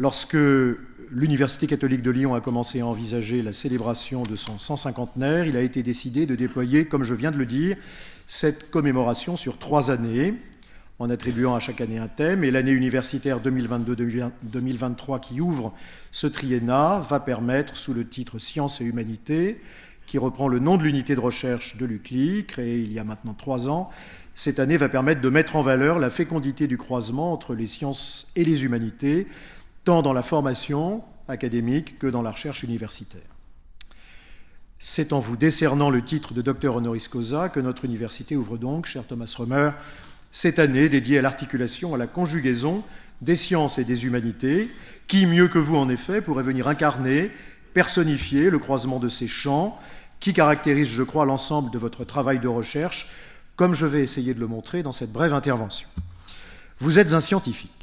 Lorsque l'Université catholique de Lyon a commencé à envisager la célébration de son 150naire, il a été décidé de déployer, comme je viens de le dire, cette commémoration sur trois années, en attribuant à chaque année un thème. Et l'année universitaire 2022-2023 qui ouvre ce triennat va permettre, sous le titre Sciences et Humanité, qui reprend le nom de l'unité de recherche de l'UCLI, créée il y a maintenant trois ans, cette année va permettre de mettre en valeur la fécondité du croisement entre les sciences et les humanités, tant dans la formation académique que dans la recherche universitaire. C'est en vous décernant le titre de docteur honoris causa que notre université ouvre donc, cher Thomas Römer, cette année dédiée à l'articulation, à la conjugaison des sciences et des humanités, qui, mieux que vous en effet, pourrait venir incarner, personnifier le croisement de ces champs qui caractérisent, je crois, l'ensemble de votre travail de recherche, comme je vais essayer de le montrer dans cette brève intervention. Vous êtes un scientifique.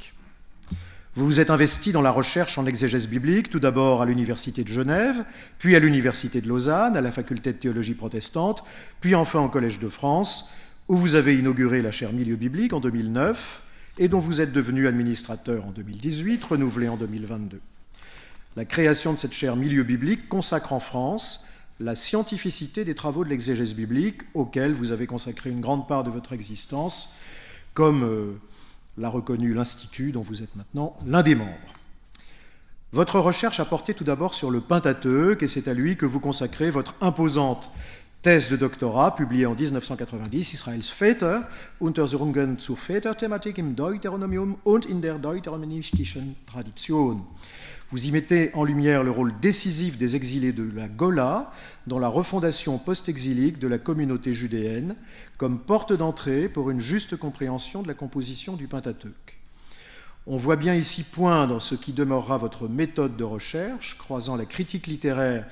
Vous vous êtes investi dans la recherche en exégèse biblique, tout d'abord à l'Université de Genève, puis à l'Université de Lausanne, à la Faculté de théologie protestante, puis enfin au Collège de France, où vous avez inauguré la chaire Milieu biblique en 2009 et dont vous êtes devenu administrateur en 2018, renouvelé en 2022. La création de cette chaire Milieu biblique consacre en France la scientificité des travaux de l'exégèse biblique auxquels vous avez consacré une grande part de votre existence, comme euh, l'a reconnu l'Institut dont vous êtes maintenant l'un des membres. Votre recherche a porté tout d'abord sur le Pentateuque et c'est à lui que vous consacrez votre imposante thèse de doctorat publiée en 1990, Israels Väter, Untersuchungen zur Väterthematik im Deuteronomium und in der deuteronomistischen Tradition. Vous y mettez en lumière le rôle décisif des exilés de la Gola dans la refondation post-exilique de la communauté judéenne comme porte d'entrée pour une juste compréhension de la composition du Pentateuque. On voit bien ici poindre ce qui demeurera votre méthode de recherche, croisant la critique littéraire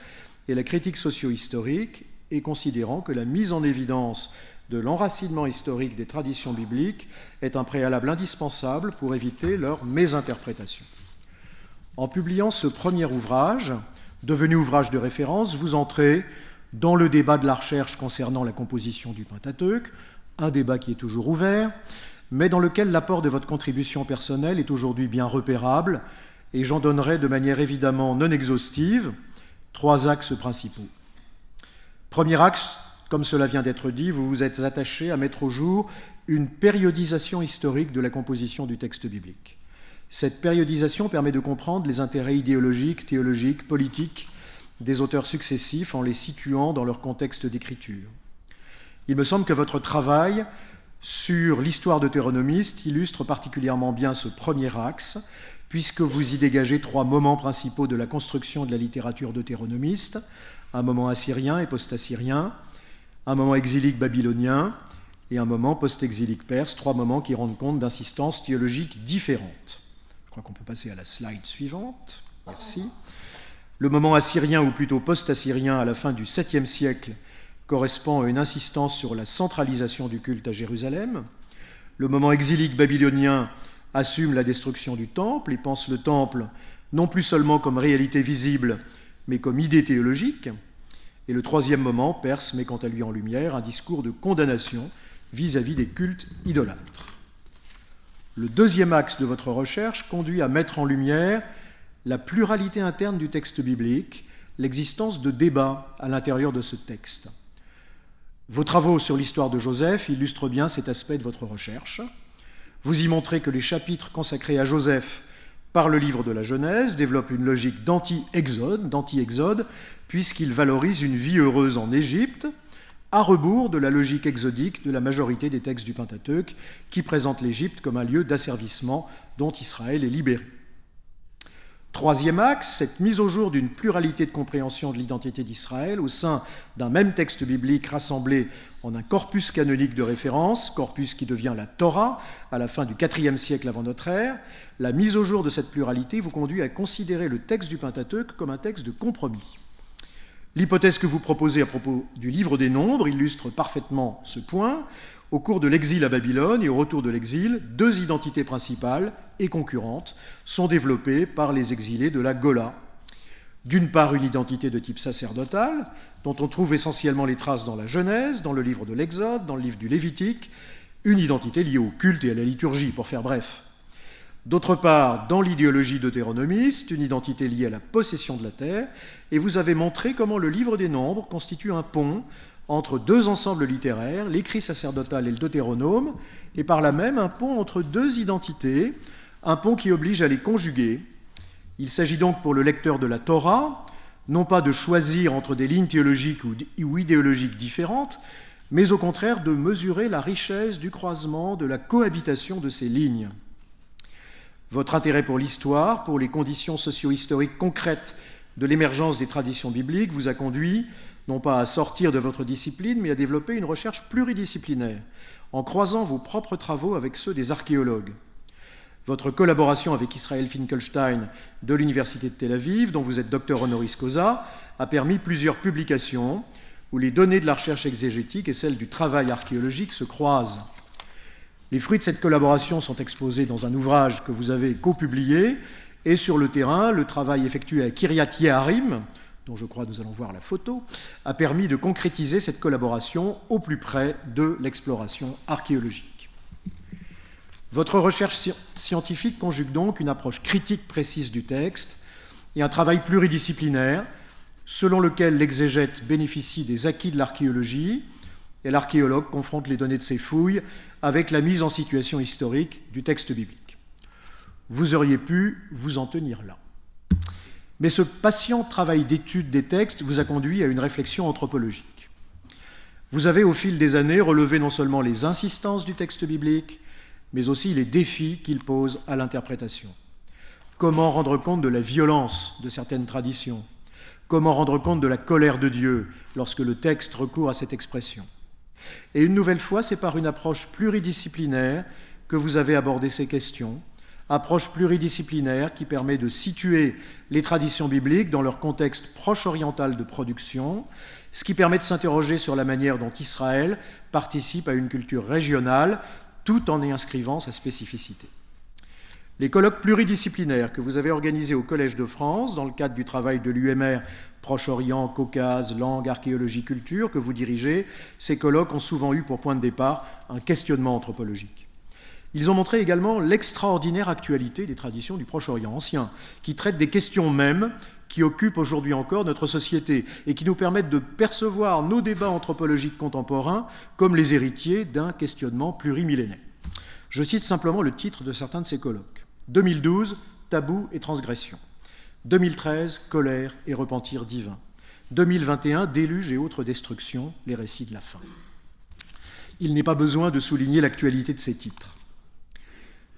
et la critique socio-historique, et considérant que la mise en évidence de l'enracinement historique des traditions bibliques est un préalable indispensable pour éviter leur mésinterprétation. En publiant ce premier ouvrage, devenu ouvrage de référence, vous entrez dans le débat de la recherche concernant la composition du Pentateuque, un débat qui est toujours ouvert, mais dans lequel l'apport de votre contribution personnelle est aujourd'hui bien repérable, et j'en donnerai de manière évidemment non exhaustive trois axes principaux. Premier axe, comme cela vient d'être dit, vous vous êtes attaché à mettre au jour une périodisation historique de la composition du texte biblique. Cette périodisation permet de comprendre les intérêts idéologiques, théologiques, politiques des auteurs successifs en les situant dans leur contexte d'écriture. Il me semble que votre travail sur l'histoire deutéronomiste illustre particulièrement bien ce premier axe, puisque vous y dégagez trois moments principaux de la construction de la littérature deutéronomiste, un moment assyrien et post-assyrien, un moment exilique babylonien et un moment post-exilique perse, trois moments qui rendent compte d'insistances théologiques différentes crois qu'on peut passer à la slide suivante. Merci. Le moment assyrien, ou plutôt post-assyrien, à la fin du 7e siècle, correspond à une insistance sur la centralisation du culte à Jérusalem. Le moment exilique babylonien assume la destruction du temple et pense le temple non plus seulement comme réalité visible, mais comme idée théologique. Et le troisième moment, perse met quant à lui en lumière un discours de condamnation vis-à-vis -vis des cultes idolâtres. Le deuxième axe de votre recherche conduit à mettre en lumière la pluralité interne du texte biblique, l'existence de débats à l'intérieur de ce texte. Vos travaux sur l'histoire de Joseph illustrent bien cet aspect de votre recherche. Vous y montrez que les chapitres consacrés à Joseph par le livre de la Genèse développent une logique d'anti-exode, d'anti-exode, puisqu'ils valorisent une vie heureuse en Égypte, à rebours de la logique exodique de la majorité des textes du Pentateuque, qui présentent l'Égypte comme un lieu d'asservissement dont Israël est libéré. Troisième axe, cette mise au jour d'une pluralité de compréhension de l'identité d'Israël au sein d'un même texte biblique rassemblé en un corpus canonique de référence, corpus qui devient la Torah à la fin du IVe siècle avant notre ère. La mise au jour de cette pluralité vous conduit à considérer le texte du Pentateuque comme un texte de compromis. L'hypothèse que vous proposez à propos du livre des nombres illustre parfaitement ce point. Au cours de l'exil à Babylone et au retour de l'exil, deux identités principales et concurrentes sont développées par les exilés de la Gola. D'une part, une identité de type sacerdotal, dont on trouve essentiellement les traces dans la Genèse, dans le livre de l'Exode, dans le livre du Lévitique, une identité liée au culte et à la liturgie, pour faire bref. D'autre part, dans l'idéologie deutéronomiste, une identité liée à la possession de la terre, et vous avez montré comment le livre des nombres constitue un pont entre deux ensembles littéraires, l'écrit sacerdotal et le deutéronome, et par là même un pont entre deux identités, un pont qui oblige à les conjuguer. Il s'agit donc pour le lecteur de la Torah, non pas de choisir entre des lignes théologiques ou idéologiques différentes, mais au contraire de mesurer la richesse du croisement, de la cohabitation de ces lignes. Votre intérêt pour l'histoire, pour les conditions socio-historiques concrètes de l'émergence des traditions bibliques vous a conduit non pas à sortir de votre discipline, mais à développer une recherche pluridisciplinaire, en croisant vos propres travaux avec ceux des archéologues. Votre collaboration avec Israël Finkelstein de l'Université de Tel Aviv, dont vous êtes docteur honoris causa, a permis plusieurs publications où les données de la recherche exégétique et celles du travail archéologique se croisent. Les fruits de cette collaboration sont exposés dans un ouvrage que vous avez copublié, et sur le terrain, le travail effectué à Kiryat Yeharim, dont je crois nous allons voir la photo, a permis de concrétiser cette collaboration au plus près de l'exploration archéologique. Votre recherche scientifique conjugue donc une approche critique précise du texte et un travail pluridisciplinaire selon lequel l'exégète bénéficie des acquis de l'archéologie et l'archéologue confronte les données de ses fouilles avec la mise en situation historique du texte biblique. Vous auriez pu vous en tenir là. Mais ce patient travail d'étude des textes vous a conduit à une réflexion anthropologique. Vous avez au fil des années relevé non seulement les insistances du texte biblique, mais aussi les défis qu'il pose à l'interprétation. Comment rendre compte de la violence de certaines traditions? Comment rendre compte de la colère de Dieu lorsque le texte recourt à cette expression? Et une nouvelle fois, c'est par une approche pluridisciplinaire que vous avez abordé ces questions, approche pluridisciplinaire qui permet de situer les traditions bibliques dans leur contexte proche oriental de production, ce qui permet de s'interroger sur la manière dont Israël participe à une culture régionale tout en y inscrivant sa spécificité. Les colloques pluridisciplinaires que vous avez organisés au Collège de France dans le cadre du travail de l'UMR Proche-Orient, Caucase, langue, archéologie, culture que vous dirigez, ces colloques ont souvent eu pour point de départ un questionnement anthropologique. Ils ont montré également l'extraordinaire actualité des traditions du Proche-Orient ancien, qui traitent des questions mêmes qui occupent aujourd'hui encore notre société et qui nous permettent de percevoir nos débats anthropologiques contemporains comme les héritiers d'un questionnement plurimillénaire. Je cite simplement le titre de certains de ces colloques. 2012, tabou et transgression. 2013, colère et repentir divin. 2021, déluge et autres destructions, les récits de la fin. Il n'est pas besoin de souligner l'actualité de ces titres.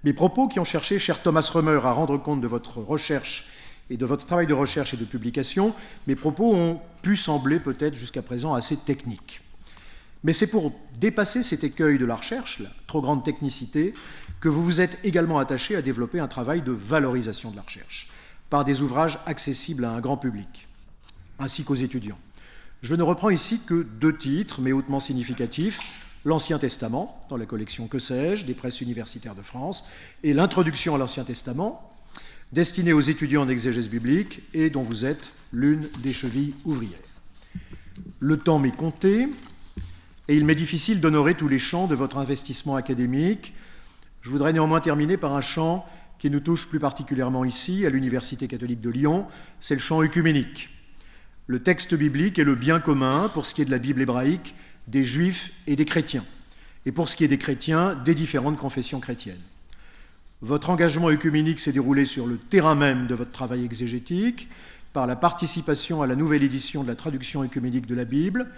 Mes propos qui ont cherché, cher Thomas Römer, à rendre compte de votre recherche et de votre travail de recherche et de publication, mes propos ont pu sembler peut-être jusqu'à présent assez techniques. Mais c'est pour dépasser cet écueil de la recherche, la trop grande technicité, que vous vous êtes également attaché à développer un travail de valorisation de la recherche par des ouvrages accessibles à un grand public, ainsi qu'aux étudiants. Je ne reprends ici que deux titres, mais hautement significatifs, l'Ancien Testament, dans la collection Que sais-je des presses universitaires de France, et l'introduction à l'Ancien Testament, destinée aux étudiants en exégèse biblique et dont vous êtes l'une des chevilles ouvrières. Le temps m'est compté, et il m'est difficile d'honorer tous les champs de votre investissement académique. Je voudrais néanmoins terminer par un champ qui nous touche plus particulièrement ici, à l'Université catholique de Lyon, c'est le champ œcuménique. Le texte biblique est le bien commun, pour ce qui est de la Bible hébraïque, des juifs et des chrétiens, et pour ce qui est des chrétiens, des différentes confessions chrétiennes. Votre engagement œcuménique s'est déroulé sur le terrain même de votre travail exégétique, par la participation à la nouvelle édition de la traduction œcuménique de la Bible,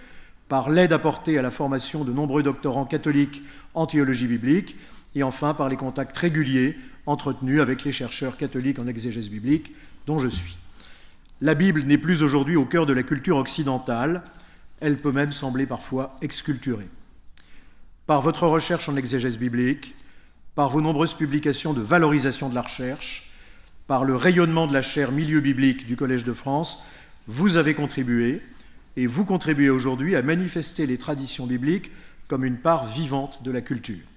par l'aide apportée à la formation de nombreux doctorants catholiques en théologie biblique, et enfin par les contacts réguliers entretenu avec les chercheurs catholiques en exégèse biblique, dont je suis. La Bible n'est plus aujourd'hui au cœur de la culture occidentale, elle peut même sembler parfois exculturée. Par votre recherche en exégèse biblique, par vos nombreuses publications de valorisation de la recherche, par le rayonnement de la chaire Milieu biblique du Collège de France, vous avez contribué, et vous contribuez aujourd'hui à manifester les traditions bibliques comme une part vivante de la culture.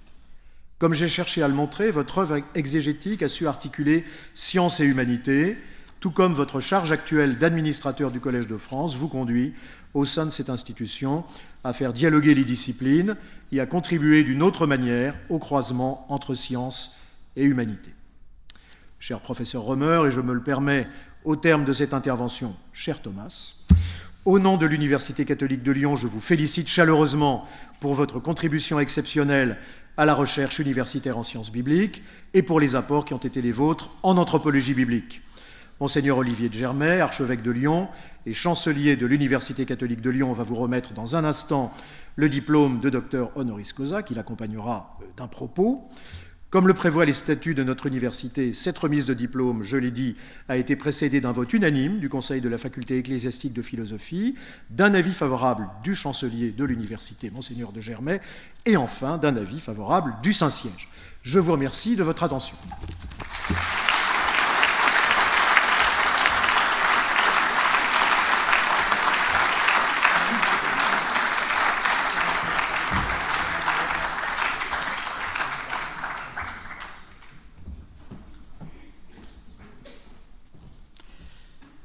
Comme j'ai cherché à le montrer, votre œuvre exégétique a su articuler science et humanité, tout comme votre charge actuelle d'administrateur du Collège de France vous conduit, au sein de cette institution, à faire dialoguer les disciplines et à contribuer d'une autre manière au croisement entre science et humanité. cher professeur Romer, et je me le permets au terme de cette intervention, cher Thomas, au nom de l'Université catholique de Lyon, je vous félicite chaleureusement pour votre contribution exceptionnelle à la recherche universitaire en sciences bibliques et pour les apports qui ont été les vôtres en anthropologie biblique. Monseigneur Olivier de Germay, archevêque de Lyon et chancelier de l'Université catholique de Lyon, va vous remettre dans un instant le diplôme de docteur honoris causa qui l'accompagnera d'un propos. Comme le prévoient les statuts de notre université, cette remise de diplôme, je l'ai dit, a été précédée d'un vote unanime du Conseil de la faculté ecclésiastique de philosophie, d'un avis favorable du chancelier de l'université, monseigneur de Germay, et enfin d'un avis favorable du Saint-Siège. Je vous remercie de votre attention.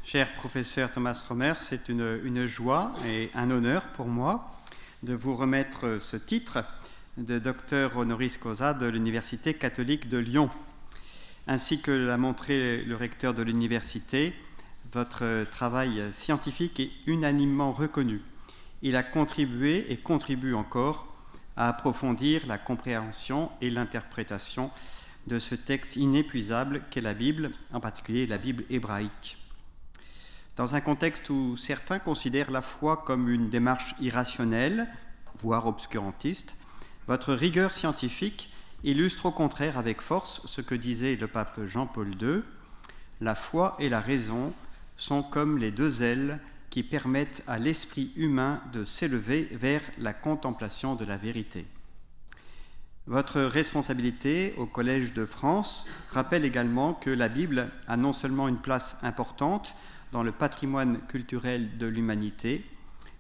Cher professeur Thomas Romer, c'est une, joie et un honneur pour moi de vous remettre ce titre de docteur honoris causa de l'Université catholique de Lyon. Ainsi que l'a montré le recteur de l'université, votre travail scientifique est unanimement reconnu. Il a contribué et contribue encore à approfondir la compréhension et l'interprétation de ce texte inépuisable qu'est la Bible, en particulier la Bible hébraïque. Dans un contexte où certains considèrent la foi comme une démarche irrationnelle, voire obscurantiste, votre rigueur scientifique illustre au contraire avec force ce que disait le pape Jean-Paul II, la foi et la raison sont comme les deux ailes qui permettent à l'esprit humain de s'élever vers la contemplation de la vérité. Votre responsabilité au Collège de France rappelle également que la Bible a non seulement une place importante dans le patrimoine culturel de l'humanité,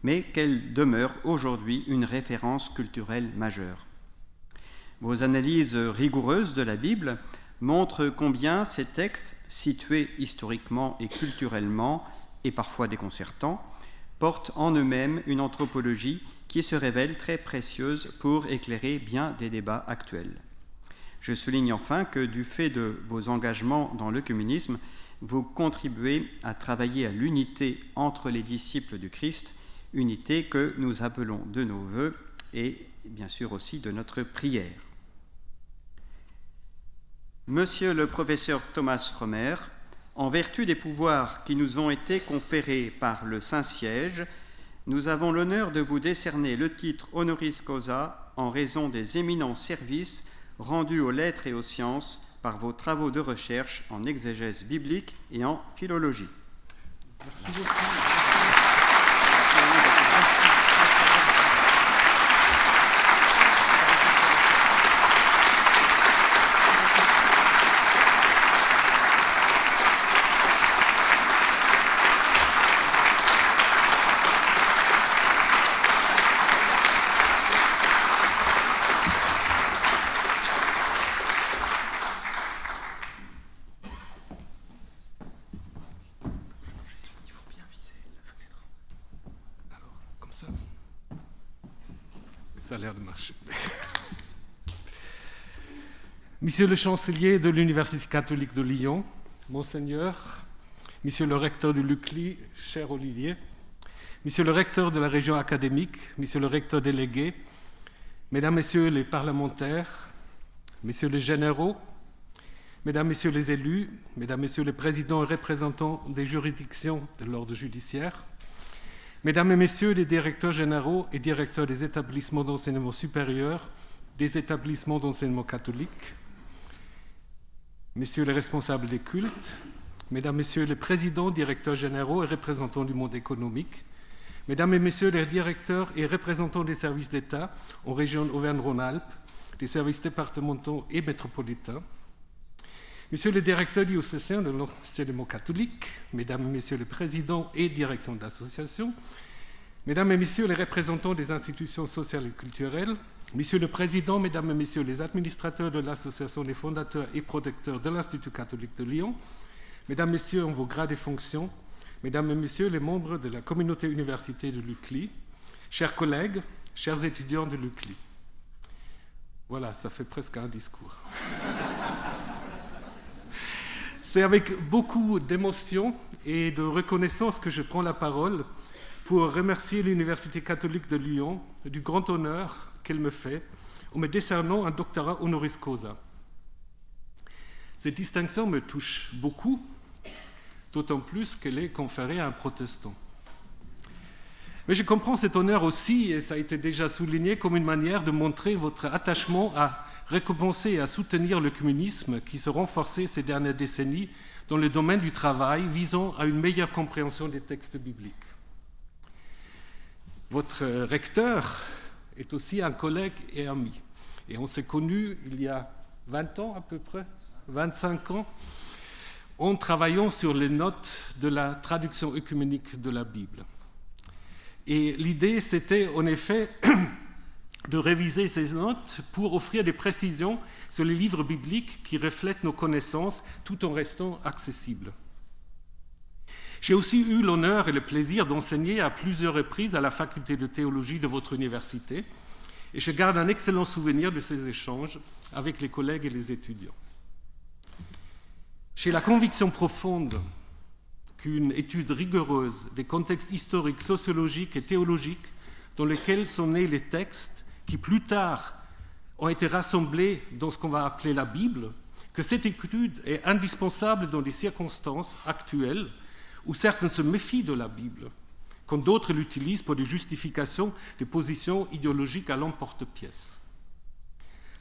mais qu'elle demeure aujourd'hui une référence culturelle majeure. Vos analyses rigoureuses de la Bible montrent combien ces textes, situés historiquement et culturellement, et parfois déconcertants, portent en eux-mêmes une anthropologie qui se révèle très précieuse pour éclairer bien des débats actuels. Je souligne enfin que du fait de vos engagements dans le communisme, vous contribuez à travailler à l'unité entre les disciples du Christ, unité que nous appelons de nos voeux et bien sûr aussi de notre prière. Monsieur le professeur Thomas Romer, en vertu des pouvoirs qui nous ont été conférés par le Saint-Siège, nous avons l'honneur de vous décerner le titre honoris causa en raison des éminents services rendus aux lettres et aux sciences par vos travaux de recherche en exégèse biblique et en philologie. Monsieur le chancelier de l'Université catholique de Lyon, Monseigneur, Monsieur le recteur du LUCLI, cher Olivier, Monsieur le recteur de la région académique, Monsieur le recteur délégué, Mesdames, Messieurs les parlementaires, Messieurs les généraux, Mesdames, Messieurs les élus, Mesdames, Messieurs les présidents et représentants des juridictions de l'ordre judiciaire, Mesdames et Messieurs les directeurs généraux et directeurs des établissements d'enseignement supérieur, des établissements d'enseignement catholique, messieurs les responsables des cultes, mesdames, messieurs les présidents, directeurs généraux et représentants du monde économique, mesdames et messieurs les directeurs et représentants des services d'État en région Auvergne-Rhône-Alpes, des services départementaux et métropolitains, messieurs les directeurs diocésains de l'enseignement catholique, mesdames et messieurs les présidents et directions d'associations, mesdames et messieurs les représentants des institutions sociales et culturelles, Monsieur le Président, Mesdames et Messieurs les administrateurs de l'Association des fondateurs et protecteurs de l'Institut catholique de Lyon, Mesdames, Messieurs en vos grades et fonctions, Mesdames et Messieurs les membres de la communauté université de l'UCLI, chers collègues, chers étudiants de l'UCLI. Voilà, ça fait presque un discours. C'est avec beaucoup d'émotion et de reconnaissance que je prends la parole pour remercier l'Université catholique de Lyon du grand honneur qu'elle me fait en me décernant un doctorat honoris causa. Cette distinction me touche beaucoup, d'autant plus qu'elle est conférée à un protestant. Mais je comprends cet honneur aussi, et ça a été déjà souligné, comme une manière de montrer votre attachement à récompenser et à soutenir le communisme qui se renforçait ces dernières décennies dans le domaine du travail visant à une meilleure compréhension des textes bibliques. Votre recteur est aussi un collègue et ami. Et on s'est connus il y a 20 ans à peu près, 25 ans, en travaillant sur les notes de la traduction œcuménique de la Bible. Et l'idée, c'était en effet de réviser ces notes pour offrir des précisions sur les livres bibliques qui reflètent nos connaissances tout en restant accessibles. J'ai aussi eu l'honneur et le plaisir d'enseigner à plusieurs reprises à la faculté de théologie de votre université et je garde un excellent souvenir de ces échanges avec les collègues et les étudiants. J'ai la conviction profonde qu'une étude rigoureuse des contextes historiques, sociologiques et théologiques dans lesquels sont nés les textes qui plus tard ont été rassemblés dans ce qu'on va appeler la Bible, que cette étude est indispensable dans des circonstances actuelles où certains se méfient de la Bible, quand d'autres l'utilisent pour des justifications des positions idéologiques à l'emporte-pièce.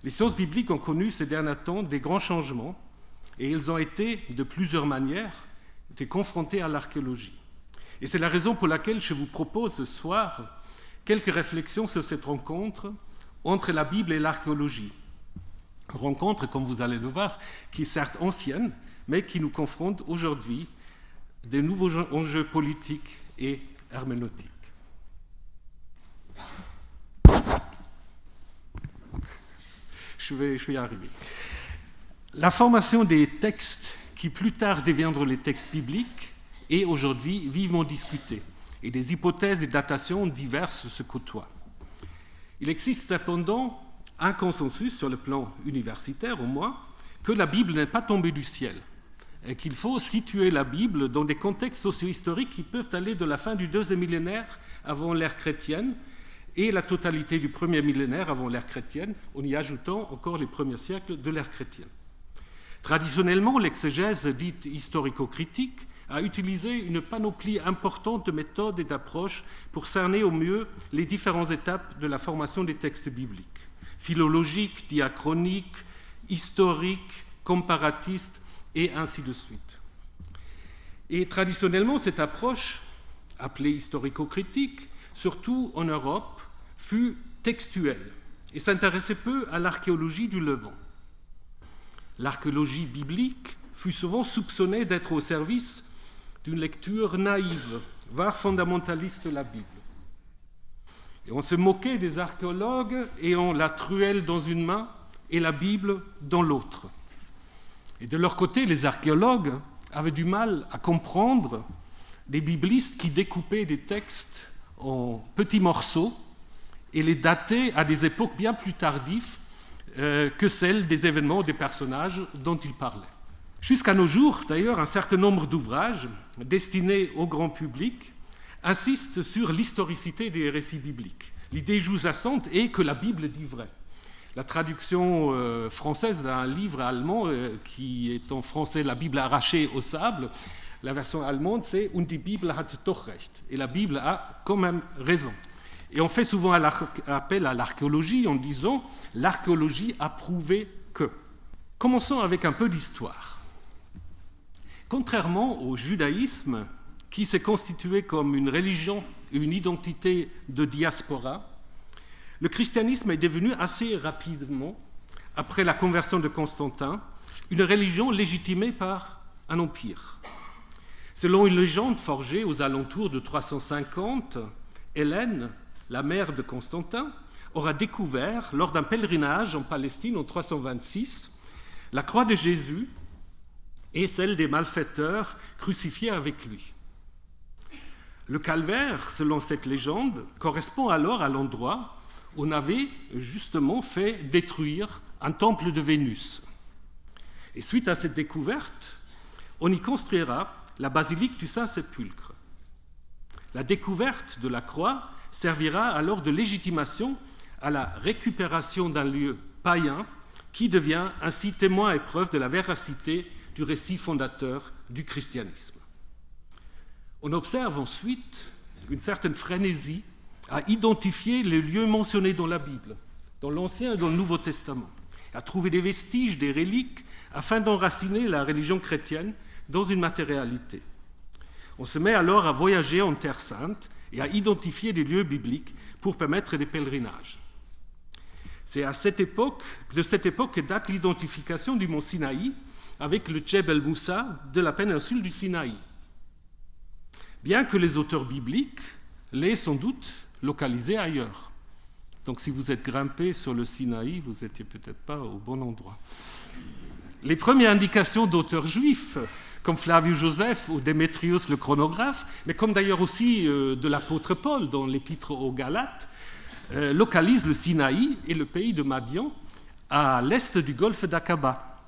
Les sciences bibliques ont connu ces derniers temps des grands changements et ils ont été, de plusieurs manières, été confrontés à l'archéologie. Et c'est la raison pour laquelle je vous propose ce soir quelques réflexions sur cette rencontre entre la Bible et l'archéologie. Rencontre, comme vous allez le voir, qui est certes ancienne, mais qui nous confronte aujourd'hui des nouveaux enjeux politiques et herméneutiques. Je vais, je vais y arriver. La formation des textes qui plus tard deviendront les textes bibliques est aujourd'hui vivement discutée et des hypothèses et datations diverses se côtoient. Il existe cependant un consensus sur le plan universitaire au moins que la Bible n'est pas tombée du ciel qu'il faut situer la Bible dans des contextes socio-historiques qui peuvent aller de la fin du deuxième millénaire avant l'ère chrétienne et la totalité du premier millénaire avant l'ère chrétienne, en y ajoutant encore les premiers siècles de l'ère chrétienne. Traditionnellement, l'exégèse dite historico-critique a utilisé une panoplie importante de méthodes et d'approches pour cerner au mieux les différentes étapes de la formation des textes bibliques, philologiques, diachroniques, historiques, comparatistes, et ainsi de suite. Et traditionnellement, cette approche, appelée historico-critique, surtout en Europe, fut textuelle et s'intéressait peu à l'archéologie du Levant. L'archéologie biblique fut souvent soupçonnée d'être au service d'une lecture naïve, voire fondamentaliste de la Bible. Et on se moquait des archéologues ayant la truelle dans une main et la Bible dans l'autre. Et de leur côté, les archéologues avaient du mal à comprendre des biblistes qui découpaient des textes en petits morceaux et les dataient à des époques bien plus tardives euh, que celles des événements ou des personnages dont ils parlaient. Jusqu'à nos jours, d'ailleurs, un certain nombre d'ouvrages destinés au grand public insistent sur l'historicité des récits bibliques. L'idée sous-jacente est que la Bible dit vrai la traduction euh, française d'un livre allemand euh, qui est en français La Bible arrachée au sable. La version allemande, c'est Und die Bibel hat doch recht. Et la Bible a quand même raison. Et on fait souvent appel à l'archéologie en disant l'archéologie a prouvé que. Commençons avec un peu d'histoire. Contrairement au judaïsme, qui s'est constitué comme une religion, une identité de diaspora, le christianisme est devenu assez rapidement, après la conversion de Constantin, une religion légitimée par un empire. Selon une légende forgée aux alentours de 350, Hélène, la mère de Constantin, aura découvert, lors d'un pèlerinage en Palestine en 326, la croix de Jésus et celle des malfaiteurs crucifiés avec lui. Le calvaire, selon cette légende, correspond alors à l'endroit on avait justement fait détruire un temple de Vénus. Et suite à cette découverte, on y construira la basilique du Saint-Sépulcre. La découverte de la croix servira alors de légitimation à la récupération d'un lieu païen qui devient ainsi témoin et preuve de la véracité du récit fondateur du christianisme. On observe ensuite une certaine frénésie à identifier les lieux mentionnés dans la Bible, dans l'Ancien et dans le Nouveau Testament, à trouver des vestiges, des reliques, afin d'enraciner la religion chrétienne dans une matérialité. On se met alors à voyager en Terre sainte et à identifier des lieux bibliques pour permettre des pèlerinages. C'est à cette époque, de cette époque que date l'identification du mont Sinaï avec le Djebel Moussa de la péninsule du Sinaï. Bien que les auteurs bibliques l'aient sans doute localisé ailleurs. Donc si vous êtes grimpé sur le Sinaï, vous n'étiez peut-être pas au bon endroit. Les premières indications d'auteurs juifs comme Flavius Joseph ou Démétrius le chronographe, mais comme d'ailleurs aussi euh, de l'apôtre Paul dans l'épître aux Galates, euh, localisent le Sinaï et le pays de Madian à l'est du golfe d'Aqaba.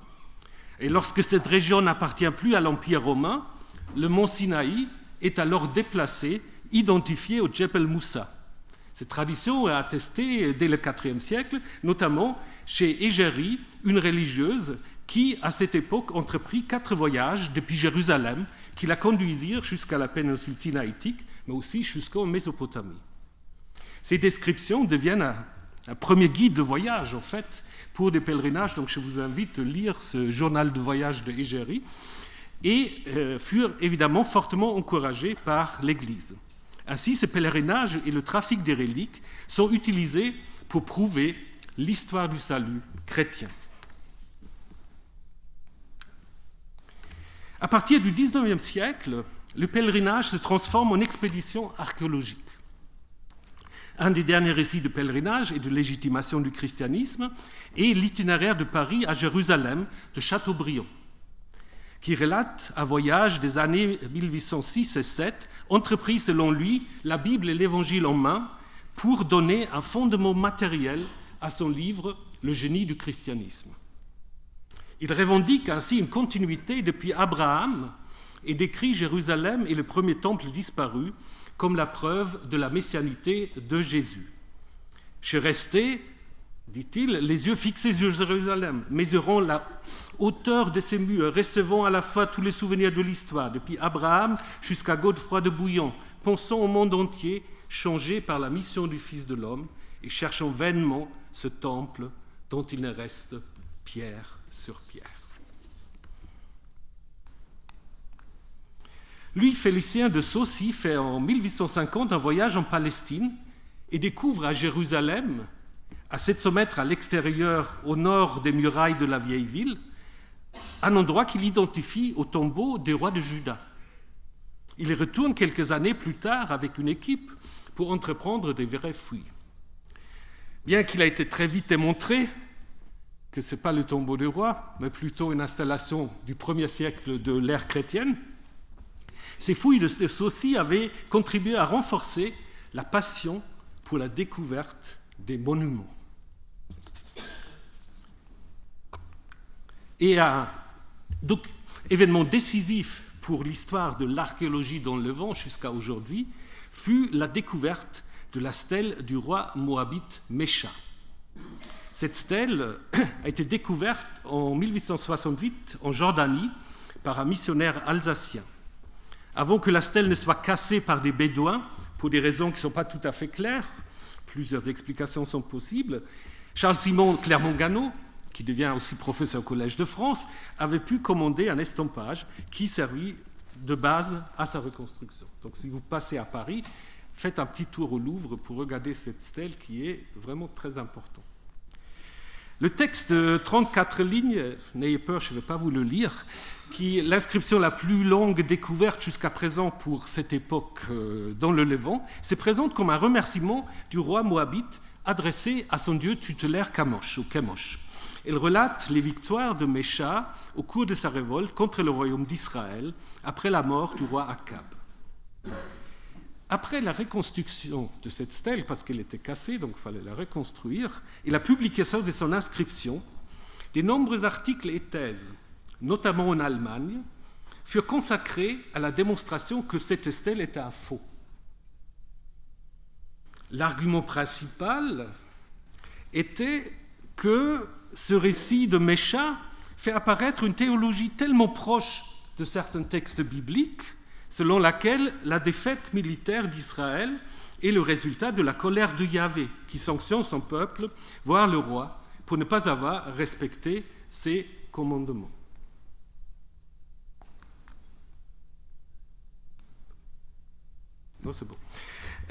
Et lorsque cette région n'appartient plus à l'Empire romain, le mont Sinaï est alors déplacé, identifié au Djebel Moussa. Cette tradition est attestée dès le IVe siècle, notamment chez Égérie, une religieuse qui, à cette époque, entreprit quatre voyages depuis Jérusalem qui la conduisirent jusqu'à la péninsule sinaïtique, mais aussi jusqu'en Mésopotamie. Ces descriptions deviennent un, premier guide de voyage, en fait, pour des pèlerinages. Donc, je vous invite à lire ce journal de voyage de Égérie et euh, furent évidemment fortement encouragés par l'Église. Ainsi, ces pèlerinages et le trafic des reliques sont utilisés pour prouver l'histoire du salut chrétien. À partir du XIXe siècle, le pèlerinage se transforme en expédition archéologique. Un des derniers récits de pèlerinage et de légitimation du christianisme est l'itinéraire de Paris à Jérusalem de Chateaubriand, qui relate un voyage des années 1806 et 7, entrepris selon lui, la Bible et l'Évangile en main, pour donner un fondement matériel à son livre Le génie du christianisme. Il revendique ainsi une continuité depuis Abraham et décrit Jérusalem et le premier temple disparu comme la preuve de la messianité de Jésus. Je restais, dit-il, les yeux fixés sur Jérusalem, mesurant la hauteur de ses murs, recevant à la fois tous les souvenirs de l'histoire, depuis Abraham jusqu'à Godefroy de Bouillon, pensant au monde entier, changé par la mission du Fils de l'homme, et cherchant vainement ce temple dont il ne reste pierre sur pierre. Lui, Félicien de Saucy, fait en 1850 un voyage en Palestine et découvre à Jérusalem, à 700 mètres à l'extérieur, au nord des murailles de la vieille ville, un endroit qu'il identifie au tombeau des rois de Juda. Il retourne quelques années plus tard avec une équipe pour entreprendre des vraies fouilles. Bien qu'il a été très vite démontré que ce n'est pas le tombeau du roi, mais plutôt une installation du premier siècle de l'ère chrétienne, ces fouilles de Saucy avaient contribué à renforcer la passion pour la découverte des monuments. Et un donc, événement décisif pour l'histoire de l'archéologie dans le Levant jusqu'à aujourd'hui fut la découverte de la stèle du roi moabite Mécha. Cette stèle a été découverte en 1868 en Jordanie par un missionnaire alsacien. Avant que la stèle ne soit cassée par des bédouins, pour des raisons qui ne sont pas tout à fait claires, plusieurs explications sont possibles, Charles-Simon Clermont-Ganneau, qui devient aussi professeur au Collège de France, avait pu commander un estampage qui servit de base à sa reconstruction. Donc si vous passez à Paris, faites un petit tour au Louvre pour regarder cette stèle qui est vraiment très importante. Le texte de 34 lignes, n'ayez peur, je ne vais pas vous le lire, qui est l'inscription la plus longue découverte jusqu'à présent pour cette époque euh, dans le Levant, se présente comme un remerciement du roi moabite adressé à son dieu tutélaire Kamosh ou Kemosh. Elle relate les victoires de Mécha au cours de sa révolte contre le royaume d'Israël après la mort du roi Akab. Après la reconstruction de cette stèle, parce qu'elle était cassée, donc il fallait la reconstruire, et la publication de son inscription, de nombreux articles et thèses, notamment en Allemagne, furent consacrés à la démonstration que cette stèle était un faux. L'argument principal était que ce récit de Mécha fait apparaître une théologie tellement proche de certains textes bibliques, selon laquelle la défaite militaire d'Israël est le résultat de la colère de Yahvé, qui sanctionne son peuple, voire le roi, pour ne pas avoir respecté ses commandements. Non, c'est bon.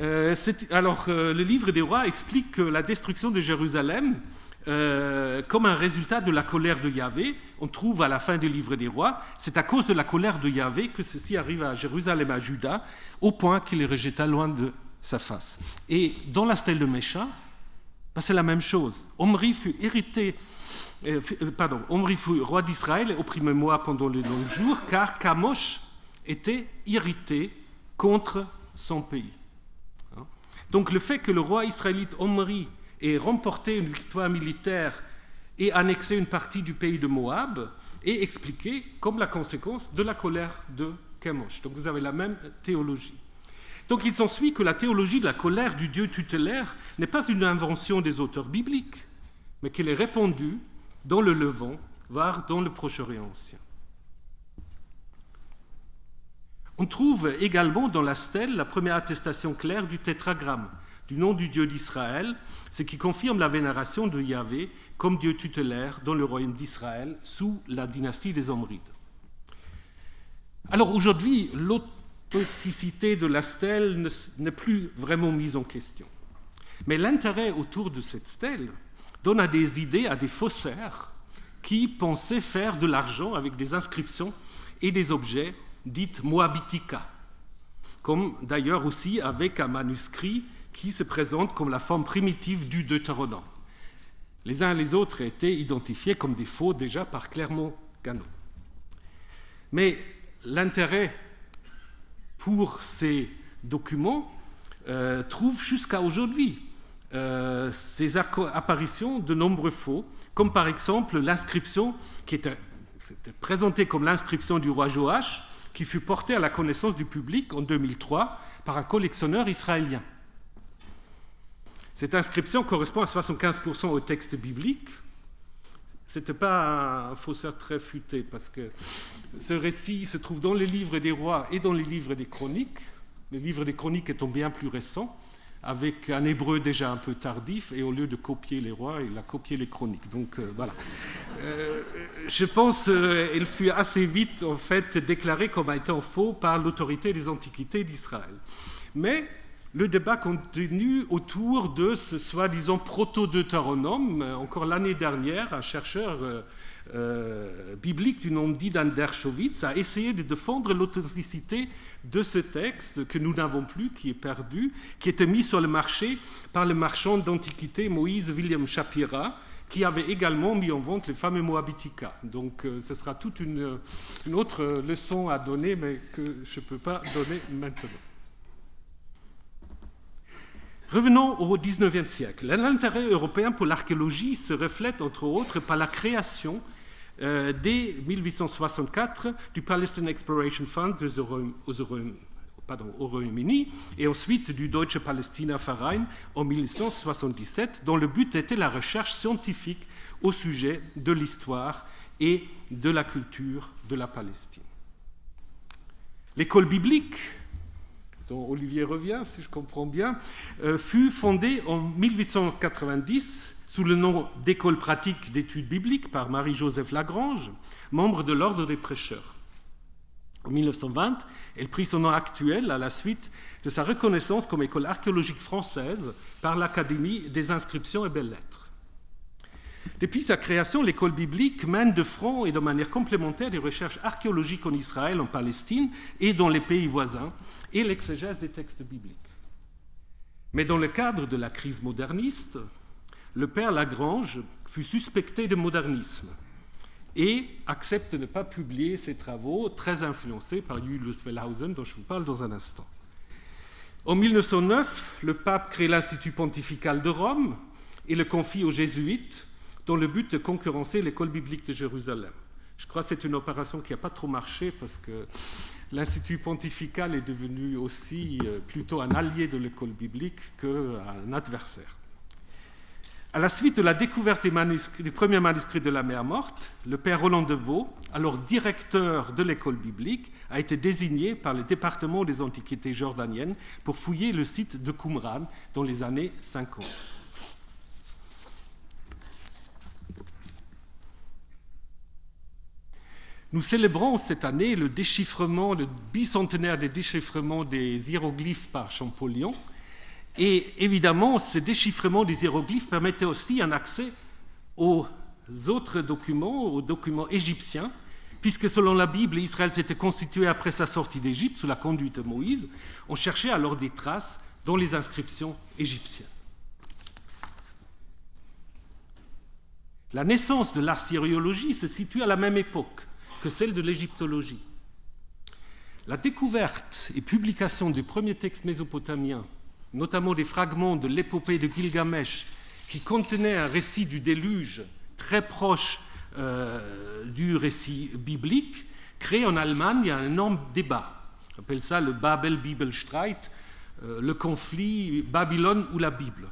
Euh, alors, euh, le livre des rois explique que la destruction de Jérusalem, euh, comme un résultat de la colère de Yahvé, on trouve à la fin du livre des rois, c'est à cause de la colère de Yahvé que ceci arrive à Jérusalem, à Juda, au point qu'il est rejeté loin de sa face. Et dans la stèle de Mécha, ben, c'est la même chose. Omri fut irrité, pardon, Omri fut roi d'Israël et opprimé moi pendant les longs jours, car Kamosh était irrité contre son pays. Donc le fait que le roi israélite Omri ait remporté une victoire militaire et annexé une partie du pays de Moab est expliqué comme la conséquence de la colère de Chemosh. Donc vous avez la même théologie. Donc il s'ensuit que la théologie de la colère du Dieu tutélaire n'est pas une invention des auteurs bibliques, mais qu'elle est répandue dans le Levant, voire dans le Proche-Orient ancien. On trouve également dans la stèle la première attestation claire du tétragramme, du nom du Dieu d'Israël, ce qui confirme la vénération de Yahvé comme Dieu tutélaire dans le royaume d'Israël sous la dynastie des Omrides. Alors aujourd'hui, l'authenticité de la stèle n'est plus vraiment mise en question. Mais l'intérêt autour de cette stèle donne à des idées à des faussaires qui pensaient faire de l'argent avec des inscriptions et des objets dite Moabitica, comme d'ailleurs aussi avec un manuscrit qui se présente comme la forme primitive du Deutéronome. Les uns et les autres étaient identifiés comme des faux déjà par Clermont-Ganneau. Mais l'intérêt pour ces documents euh, trouve jusqu'à aujourd'hui euh, ces apparitions de nombreux faux, comme par exemple l'inscription qui était, était présentée comme l'inscription du roi Joach, qui fut porté à la connaissance du public en 2003 par un collectionneur israélien. Cette inscription correspond à 75% au texte biblique. Ce n'était pas un faussaire très futé, parce que ce récit se trouve dans les livres des rois et dans les livres des chroniques. Les livres des chroniques étant bien plus récents avec un hébreu déjà un peu tardif, et au lieu de copier les rois, il a copié les chroniques. Donc euh, voilà. Euh, je pense qu'elle euh, fut assez vite en fait déclarée comme étant faux par l'autorité des antiquités d'Israël. Mais le débat continue autour de ce soi-disant proto-deutéronome. Encore l'année dernière, un chercheur biblique du nom d'Idan Dershowitz a essayé de défendre l'authenticité de ce texte que nous n'avons plus, qui est perdu, qui était mis sur le marché par le marchand d'antiquité Moïse William Shapira, qui avait également mis en vente les fameux Moabitica. Donc euh, ce sera toute une, autre leçon à donner, mais que je ne peux pas donner maintenant. Revenons au XIXe siècle. L'intérêt européen pour l'archéologie se reflète entre autres par la création euh, dès 1864 du Palestine Exploration Fund au Royaume-Uni et ensuite du Deutsche Palästina Verein en 1977, dont le but était la recherche scientifique au sujet de l'histoire et de la culture de la Palestine. L'école biblique, dont Olivier revient, si je comprends bien, euh, fut fondée en 1890 sous le nom d'École pratique d'études bibliques par Marie-Joseph Lagrange, membre de l'Ordre des prêcheurs. En 1920, elle prit son nom actuel à la suite de sa reconnaissance comme école archéologique française par l'Académie des inscriptions et belles-lettres. Depuis sa création, l'école biblique mène de front et de manière complémentaire des recherches archéologiques en Israël, en Palestine et dans les pays voisins, et l'exégèse des textes bibliques. Mais dans le cadre de la crise moderniste, le père Lagrange fut suspecté de modernisme et accepte de ne pas publier ses travaux, très influencés par Julius Wellhausen, dont je vous parle dans un instant. En 1909, le pape crée l'Institut pontifical de Rome et le confie aux jésuites dans le but de concurrencer l'école biblique de Jérusalem. Je crois que c'est une opération qui n'a pas trop marché parce que l'Institut pontifical est devenu aussi euh, plutôt un allié de l'école biblique qu'un adversaire. À la suite de la découverte des, premiers manuscrits de la mer morte, le père Roland de Vaux, alors directeur de l'école biblique, a été désigné par le département des antiquités jordaniennes pour fouiller le site de Qumran dans les années 50. Nous célébrons cette année le déchiffrement, le bicentenaire des déchiffrements des hiéroglyphes par Champollion. Et évidemment, ce déchiffrement des hiéroglyphes permettait aussi un accès aux autres documents, aux documents égyptiens, puisque selon la Bible, Israël s'était constitué après sa sortie d'Égypte sous la conduite de Moïse. On cherchait alors des traces dans les inscriptions égyptiennes. La naissance de l'archéologie se situe à la même époque que celle de l'égyptologie. La découverte et publication des premiers textes mésopotamiens, notamment des fragments de l'épopée de Gilgamesh, qui contenaient un récit du déluge très proche euh, du récit biblique, crée en Allemagne un énorme débat. On appelle ça le Babel-Bibelstreit, euh, le conflit Babylone ou la Bible.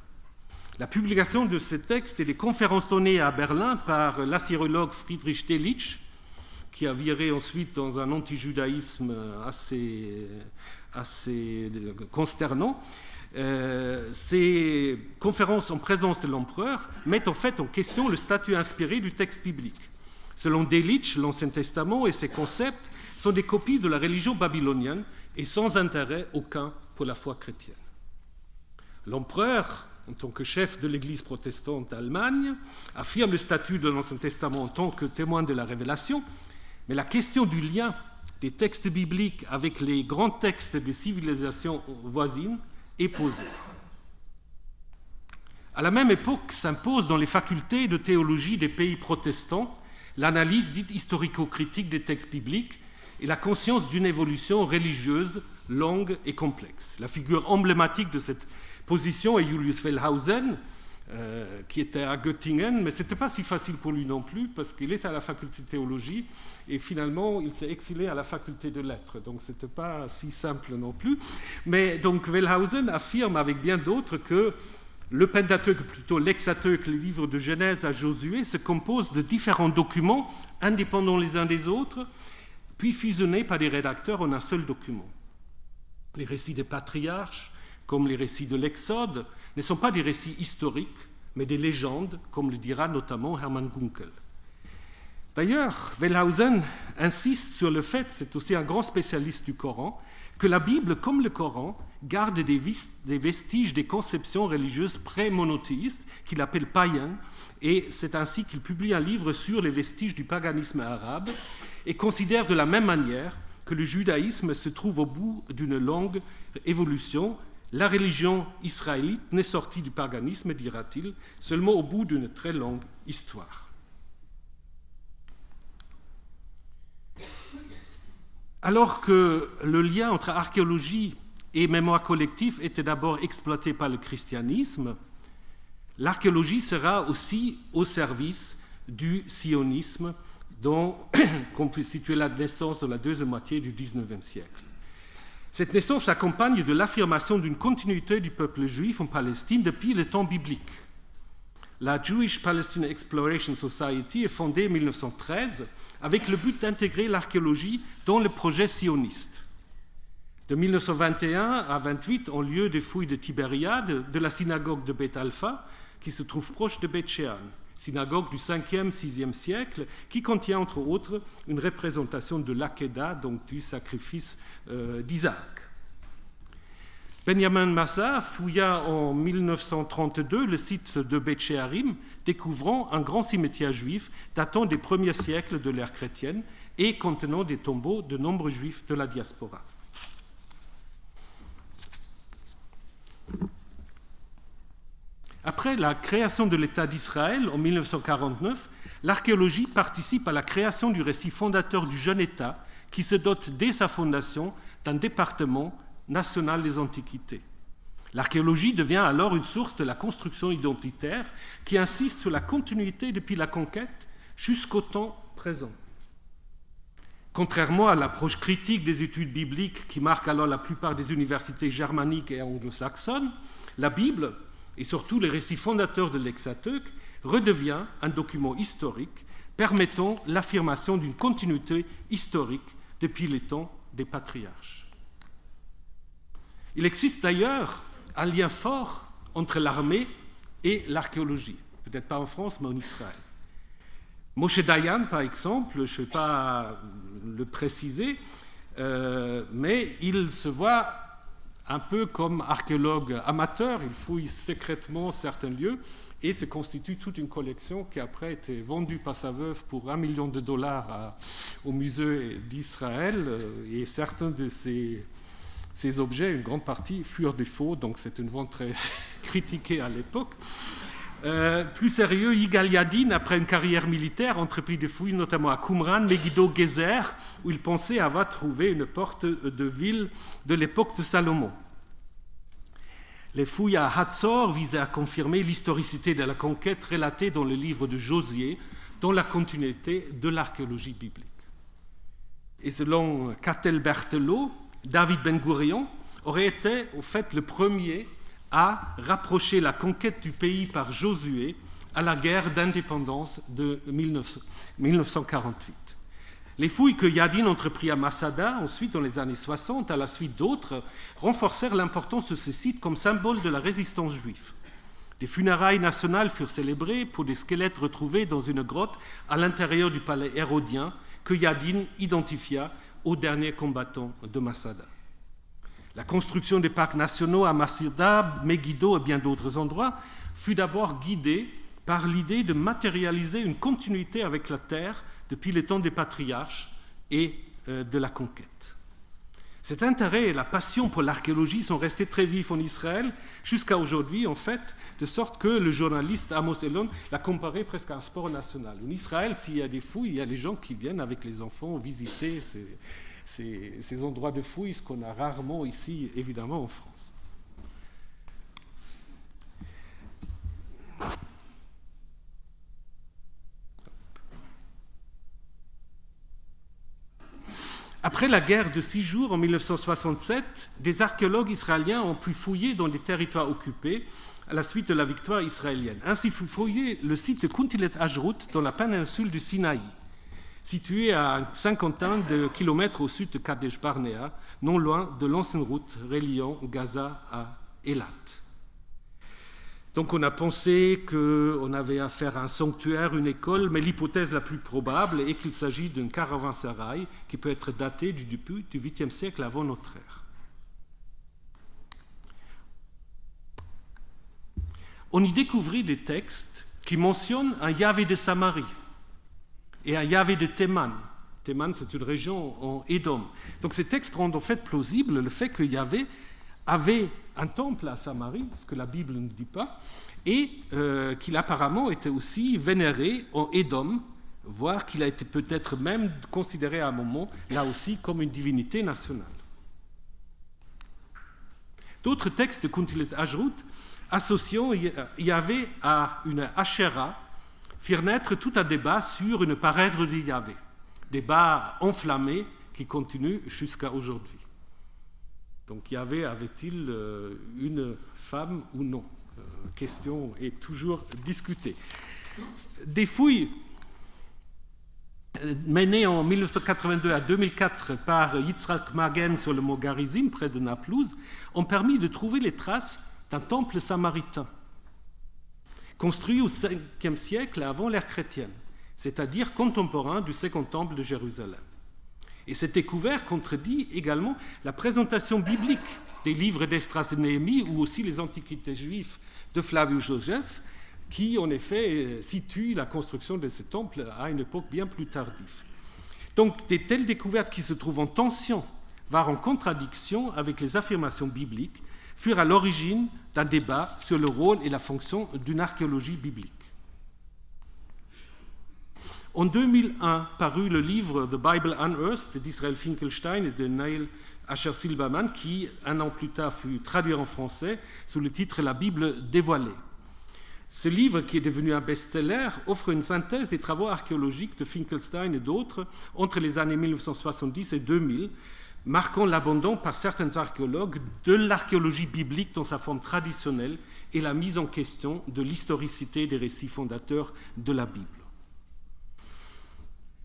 La publication de ces textes et des conférences données à Berlin par l'assyrologue Friedrich Delitzsch qui a viré ensuite dans un anti-judaïsme assez, assez consternant. Euh, ces conférences en présence de l'empereur mettent en fait en question le statut inspiré du texte biblique. Selon Delitzsch, l'Ancien Testament et ses concepts sont des copies de la religion babylonienne et sans intérêt aucun pour la foi chrétienne. L'empereur, en tant que chef de l'Église protestante d'Allemagne, affirme le statut de l'Ancien Testament en tant que témoin de la révélation, mais la question du lien des textes bibliques avec les grands textes des civilisations voisines est posée. À la même époque s'impose dans les facultés de théologie des pays protestants l'analyse dite historico-critique des textes bibliques et la conscience d'une évolution religieuse longue et complexe. La figure emblématique de cette position est Julius Wellhausen, euh, qui était à Göttingen, mais ce n'était pas si facile pour lui non plus, parce qu'il était à la faculté de théologie, et finalement, il s'est exilé à la faculté de lettres, donc ce n'était pas si simple non plus. Mais donc, Wellhausen affirme avec bien d'autres que le Pentateuque, plutôt l'Hexateuque, les livres de Genèse à Josué, se composent de différents documents indépendants les uns des autres, puis fusionnés par des rédacteurs en un seul document. Les récits des patriarches, comme les récits de l'Exode, ne sont pas des récits historiques, mais des légendes, comme le dira notamment Hermann Gunkel. D'ailleurs, Wellhausen insiste sur le fait, c'est aussi un grand spécialiste du Coran, que la Bible, comme le Coran, garde des, vestiges des conceptions religieuses pré-monothéistes qu'il appelle païens, et c'est ainsi qu'il publie un livre sur les vestiges du paganisme arabe et considère de la même manière que le judaïsme se trouve au bout d'une longue évolution la religion israélite n'est sortie du paganisme, dira-t-il, seulement au bout d'une très longue histoire. Alors que le lien entre archéologie et mémoire collective était d'abord exploité par le christianisme, l'archéologie sera aussi au service du sionisme dont on peut situer la naissance dans la deuxième moitié du XIXe siècle. Cette naissance s'accompagne de l'affirmation d'une continuité du peuple juif en Palestine depuis le temps biblique. La Jewish Palestine Exploration Society est fondée en 1913 avec le but d'intégrer l'archéologie dans le projet sioniste. De 1921 à 28 ont lieu des fouilles de Tibériade de la synagogue de Beth Alpha, qui se trouve proche de Beth Shean synagogue du 5e, 6e siècle, qui contient entre autres une représentation de l'Akedah, donc du sacrifice euh, d'Isaac. Benjamin Massa fouilla en 1932 le site de Beth découvrant un grand cimetière juif datant des premiers siècles de l'ère chrétienne et contenant des tombeaux de nombreux juifs de la diaspora. Après la création de l'État d'Israël en 1949, l'archéologie participe à la création du récit fondateur du jeune État qui se dote dès sa fondation d'un département national des antiquités. L'archéologie devient alors une source de la construction identitaire qui insiste sur la continuité depuis la conquête jusqu'au temps présent. Contrairement à l'approche critique des études bibliques qui marque alors la plupart des universités germaniques et anglo-saxonnes, la Bible, et surtout les récits fondateurs de l'Hexateuque, redevient un document historique permettant l'affirmation d'une continuité historique depuis les temps des patriarches. Il existe d'ailleurs un lien fort entre l'armée et l'archéologie, peut-être pas en France, mais en Israël. Moshe Dayan, par exemple, je ne vais pas le préciser, euh, mais il se voit un peu comme archéologue amateur, il fouille secrètement certains lieux et se constitue toute une collection qui après a été vendue par sa veuve pour un million de dollars au musée d'Israël euh, et certains de ces, ces objets, une grande partie, furent des faux, donc c'est une vente très critiquée à l'époque. Euh, plus sérieux, Yigal Yadin, après une carrière militaire, entreprit des fouilles notamment à Qumran, Megiddo, Gezer, où il pensait avoir trouvé une porte de ville de l'époque de Salomon. Les fouilles à Hatzor visaient à confirmer l'historicité de la conquête relatée dans le livre de Josier, dans la continuité de l'archéologie biblique. Et selon Catel Berthelot, David Ben Gurion aurait été au fait le premier à rapprocher la conquête du pays par Josué à la guerre d'indépendance de 1948. Les fouilles que Yadin entreprit à Masada, ensuite dans les années 60, à la suite d'autres, renforcèrent l'importance de ce site comme symbole de la résistance juive. Des funérailles nationales furent célébrées pour des squelettes retrouvés dans une grotte à l'intérieur du palais hérodien que Yadin identifia aux derniers combattants de Masada. La construction des parcs nationaux à Masida, Megiddo et bien d'autres endroits fut d'abord guidée par l'idée de matérialiser une continuité avec la terre depuis les temps des patriarches et euh, de la conquête. Cet intérêt et la passion pour l'archéologie sont restés très vifs en Israël jusqu'à aujourd'hui, en fait, de sorte que le journaliste Amos Elon l'a comparé presque à un sport national. En Israël, s'il y a des fouilles, il y a les gens qui viennent avec les enfants visiter ces, ces, endroits de fouilles, ce qu'on a rarement ici, évidemment, en France. Après la guerre de six jours en 1967, des archéologues israéliens ont pu fouiller dans les territoires occupés à la suite de la victoire israélienne. Ainsi fut fouillé le site de Kuntilet Ajrut dans la péninsule du Sinaï situé à une cinquantaine de kilomètres au sud de Kadesh Barnea, non loin de l'ancienne route reliant Gaza à Elat. Donc on a pensé qu'on avait affaire à un sanctuaire, une école, mais l'hypothèse la plus probable est qu'il s'agit d'un caravansérail qui peut être daté du début du 8e siècle avant notre ère. On y découvrit des textes qui mentionnent un Yahvé de Samarie, et à Yahvé de Théman. Théman, c'est une région en Édom. Donc ces textes rendent en fait plausible le fait que Yahvé avait un temple à Samarie, ce que la Bible ne dit pas, et euh, qu'il apparemment était aussi vénéré en Édom, voire qu'il a été peut-être même considéré à un moment, là aussi, comme une divinité nationale. D'autres textes de Kuntilet Ajrut associant Yahvé à une Asherah, firent naître tout un débat sur une parèdre de Yahvé, débat enflammé qui continue jusqu'à aujourd'hui. Donc Yahvé avait-il euh, une femme ou non? La euh, question est toujours discutée. Des fouilles euh, menées en 1982 à 2004 par Yitzhak Magen sur le mont Garizim, près de Naplouse, ont permis de trouver les traces d'un temple samaritain construit au 5e siècle avant l'ère chrétienne, c'est-à-dire contemporain du Second Temple de Jérusalem. Et cette découverte contredit également la présentation biblique des livres d'Estras et Néhémie ou aussi les antiquités juives de Flavius Joseph, qui en effet situent la construction de ce temple à une époque bien plus tardive. Donc des telles découvertes qui se trouvent en tension, voire en contradiction avec les affirmations bibliques, furent à l'origine d'un débat sur le rôle et la fonction d'une archéologie biblique. En 2001 parut le livre The Bible Unearthed d'Israël Finkelstein et de Neil Asher Silberman, qui, un an plus tard, fut traduit en français sous le titre La Bible dévoilée. Ce livre, qui est devenu un best-seller, offre une synthèse des travaux archéologiques de Finkelstein et d'autres entre les années 1970 et 2000, marquant l'abandon par certains archéologues de l'archéologie biblique dans sa forme traditionnelle et la mise en question de l'historicité des récits fondateurs de la Bible.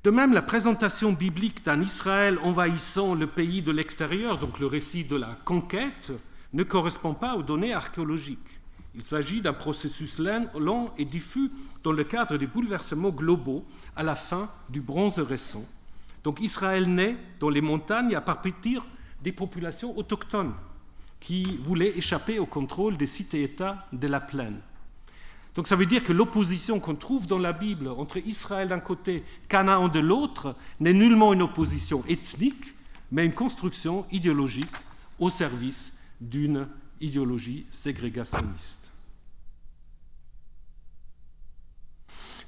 De même, la présentation biblique d'un Israël envahissant le pays de l'extérieur, donc le récit de la conquête, ne correspond pas aux données archéologiques. Il s'agit d'un processus lent et diffus dans le cadre des bouleversements globaux à la fin du bronze récent. Donc Israël naît dans les montagnes à partir des populations autochtones qui voulaient échapper au contrôle des cités-États de la plaine. Donc ça veut dire que l'opposition qu'on trouve dans la Bible entre Israël d'un côté, Canaan de l'autre, n'est nullement une opposition ethnique, mais une construction idéologique au service d'une idéologie ségrégationniste.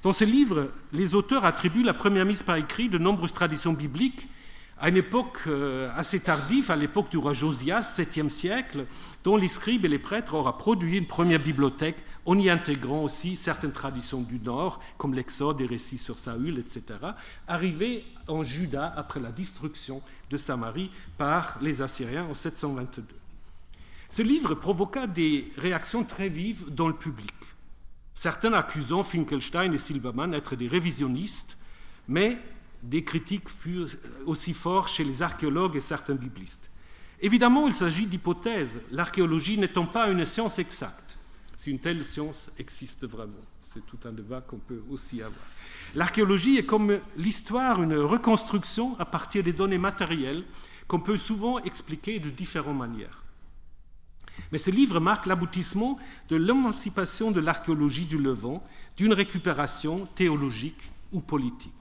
Dans ces livres, les auteurs attribuent la première mise par écrit de nombreuses traditions bibliques à une époque euh, assez tardive, à l'époque du roi Josias, 7e siècle, dont les scribes et les prêtres auraient produit une première bibliothèque en y intégrant aussi certaines traditions du Nord, comme l'Exode, des récits sur Saül, etc., arrivés en Juda après la destruction de Samarie par les Assyriens en 722. Ce livre provoqua des réactions très vives dans le public certains accusant Finkelstein et Silbermann d'être des révisionnistes, mais des critiques furent aussi forts chez les archéologues et certains biblistes. Évidemment, il s'agit d'hypothèses, l'archéologie n'étant pas une science exacte, si une telle science existe vraiment. C'est tout un débat qu'on peut aussi avoir. L'archéologie est comme l'histoire, une reconstruction à partir des données matérielles qu'on peut souvent expliquer de différentes manières. Mais ce livre marque l'aboutissement de l'émancipation de l'archéologie du Levant, d'une récupération théologique ou politique.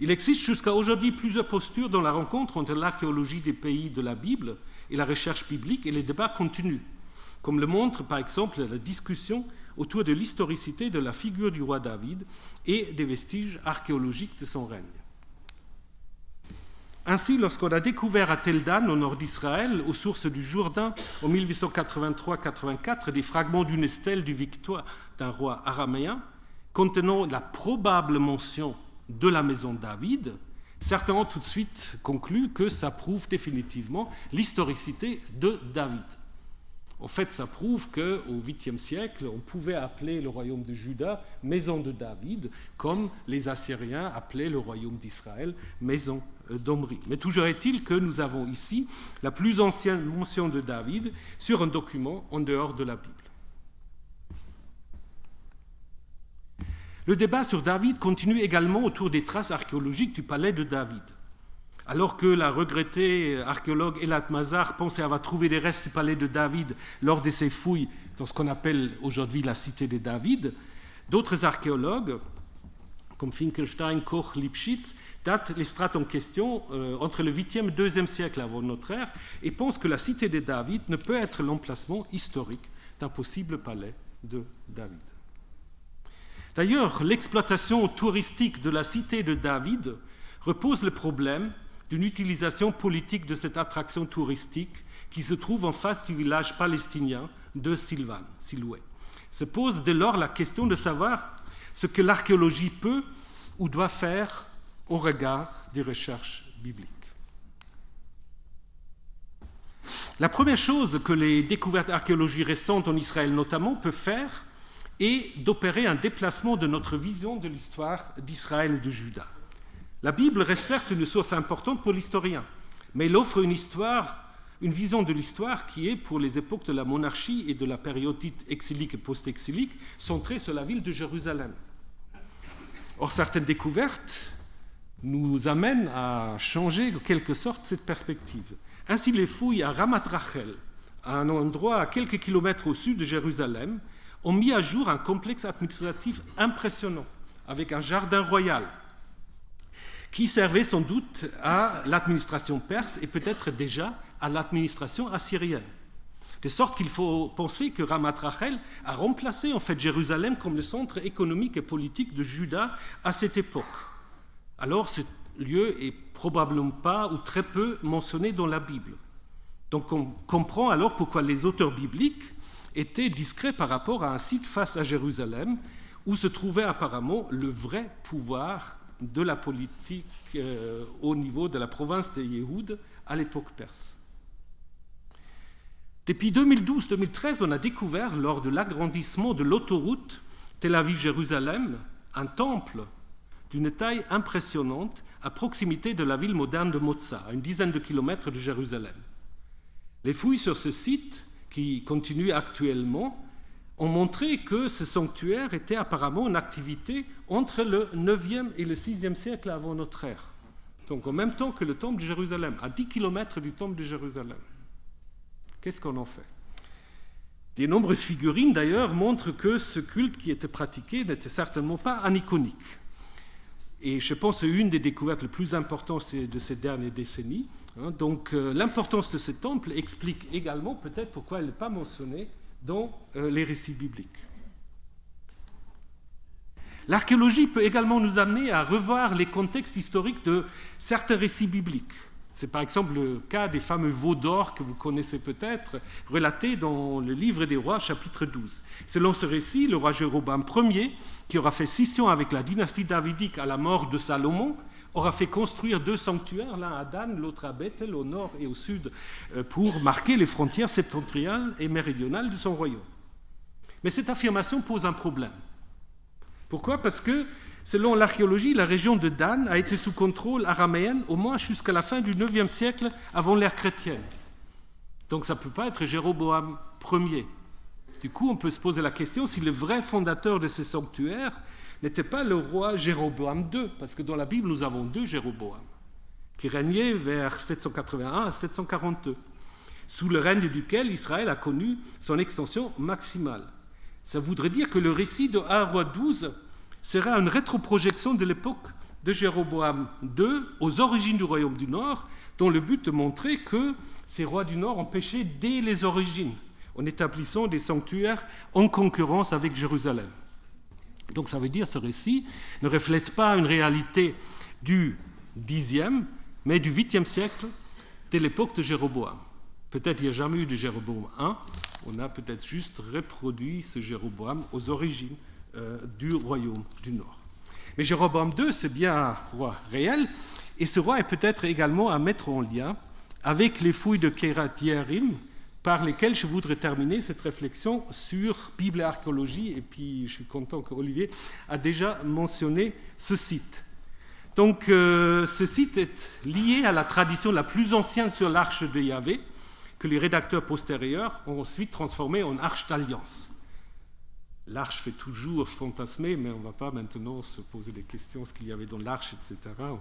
Il existe jusqu'à aujourd'hui plusieurs postures dans la rencontre entre l'archéologie des pays de la Bible et la recherche biblique, et les débats continuent, comme le montre par exemple la discussion autour de l'historicité de la figure du roi David et des vestiges archéologiques de son règne. Ainsi, lorsqu'on a découvert à Tel Dan, au nord d'Israël, aux sources du Jourdain, en 1883-84, des fragments d'une stèle du victoire d'un roi araméen, contenant la probable mention de la maison de David, certains ont tout de suite conclu que ça prouve définitivement l'historicité de David. En fait, ça prouve qu'au 8e siècle, on pouvait appeler le royaume de Juda maison de David, comme les Assyriens appelaient le royaume d'Israël maison d'Omri. Mais toujours est-il que nous avons ici la plus ancienne mention de David sur un document en dehors de la Bible. Le débat sur David continue également autour des traces archéologiques du palais de David. Alors que la regrettée archéologue Elat Mazar pensait avoir trouvé des restes du palais de David lors de ses fouilles dans ce qu'on appelle aujourd'hui la cité de David, d'autres archéologues, comme Finkelstein, Koch, Lipschitz, datent les strates en question euh, entre le 8e et 2e siècle avant notre ère et pensent que la cité de David ne peut être l'emplacement historique d'un possible palais de David. D'ailleurs, l'exploitation touristique de la cité de David repose le problème d'une utilisation politique de cette attraction touristique qui se trouve en face du village palestinien de Silvan, Siloué. Se pose dès lors la question de savoir ce que l'archéologie peut ou doit faire au regard des recherches bibliques. La première chose que les découvertes archéologiques récentes en Israël notamment peuvent faire est d'opérer un déplacement de notre vision de l'histoire d'Israël et de Juda. La Bible reste certes une source importante pour l'historien, mais elle offre une histoire, une vision de l'histoire qui est, pour les époques de la monarchie et de la période dite exilique et post-exilique, centrée sur la ville de Jérusalem. Or, certaines découvertes nous amènent à changer en quelque sorte cette perspective. Ainsi, les fouilles à Ramat Rachel, un endroit à quelques kilomètres au sud de Jérusalem, ont mis à jour un complexe administratif impressionnant, avec un jardin royal, qui servait sans doute à l'administration perse et peut-être déjà à l'administration assyrienne. De sorte qu'il faut penser que Ramat Rachel a remplacé en fait Jérusalem comme le centre économique et politique de Juda à cette époque. Alors ce lieu est probablement pas ou très peu mentionné dans la Bible. Donc on comprend alors pourquoi les auteurs bibliques était discret par rapport à un site face à Jérusalem où se trouvait apparemment le vrai pouvoir de la politique euh, au niveau de la province de Yéhoud à l'époque perse. Depuis 2012-2013, on a découvert, lors de l'agrandissement de l'autoroute Tel Aviv-Jérusalem, un temple d'une taille impressionnante à proximité de la ville moderne de Motza, à une dizaine de kilomètres de Jérusalem. Les fouilles sur ce site, qui continuent actuellement, ont montré que ce sanctuaire était apparemment en activité entre le 9e et le 6e siècle avant notre ère. Donc en même temps que le temple de Jérusalem, à 10 kilomètres du temple de Jérusalem. Qu'est-ce qu'on en fait? Des nombreuses figurines d'ailleurs montrent que ce culte qui était pratiqué n'était certainement pas aniconique. Et je pense que une des découvertes les plus importantes de ces dernières décennies. Hein. Donc euh, l'importance de ce temple explique également peut-être pourquoi elle n'est pas mentionnée dans euh, les récits bibliques. L'archéologie peut également nous amener à revoir les contextes historiques de certains récits bibliques. C'est par exemple le cas des fameux veaux d'or que vous connaissez peut-être, relatés dans le livre des rois, chapitre 12. Selon ce récit, le roi Jéroboam Ier, qui aura fait scission avec la dynastie davidique à la mort de Salomon, aura fait construire deux sanctuaires, l'un à Dan, l'autre à Bethel, au nord et au sud, euh, pour marquer les frontières septentrionales et méridionales de son royaume. Mais cette affirmation pose un problème. Pourquoi? Parce que, selon l'archéologie, la région de Dan a été sous contrôle araméen au moins jusqu'à la fin du IXe siècle avant l'ère chrétienne. Donc ça ne peut pas être Jéroboam Ier. Du coup, on peut se poser la question si le vrai fondateur de ces sanctuaires n'était pas le roi Jéroboam II, parce que dans la Bible, nous avons deux Jéroboam, qui régnaient vers 781 à 742, sous le règne duquel Israël a connu son extension maximale. Ça voudrait dire que le récit de 1 roi 12 sera une rétroprojection de l'époque de Jéroboam II aux origines du royaume du Nord, dont le but de montrer que ces rois du Nord ont péché dès les origines, en établissant des sanctuaires en concurrence avec Jérusalem. Donc ça veut dire ce récit ne reflète pas une réalité du Xe, mais du 8e siècle, de l'époque de Jéroboam. Peut-être il n'y a jamais eu de Jéroboam I, on a peut-être juste reproduit ce Jéroboam aux origines euh, du royaume du Nord. Mais Jéroboam II, c'est bien un roi réel, et ce roi est peut-être également à mettre en lien avec les fouilles de Kerat Yerim, par lesquels je voudrais terminer cette réflexion sur Bible et archéologie. Et puis, je suis content qu'Olivier a déjà mentionné ce site. Donc, euh, ce site est lié à la tradition la plus ancienne sur l'arche de Yahvé, que les rédacteurs postérieurs ont ensuite transformé en arche d'alliance. L'arche fait toujours fantasmer, mais on ne va pas maintenant se poser des questions, ce qu'il y avait dans l'arche, etc. Euh,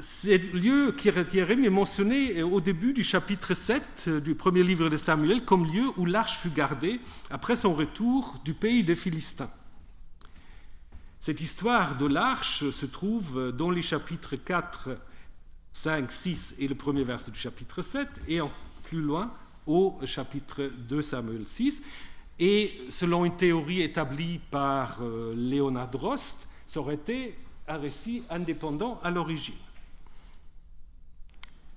ce lieu Kiriatierim est mentionné au début du chapitre 7 euh, du premier livre de Samuel comme lieu où l'arche fut gardée après son retour du pays des Philistins. Cette histoire de l'arche se trouve dans les chapitres 4, 5, 6 et le premier verset du chapitre 7 et plus loin au chapitre 2 Samuel 6. Et selon une théorie établie par euh, Léonard Drost, ça aurait été un récit indépendant à l'origine.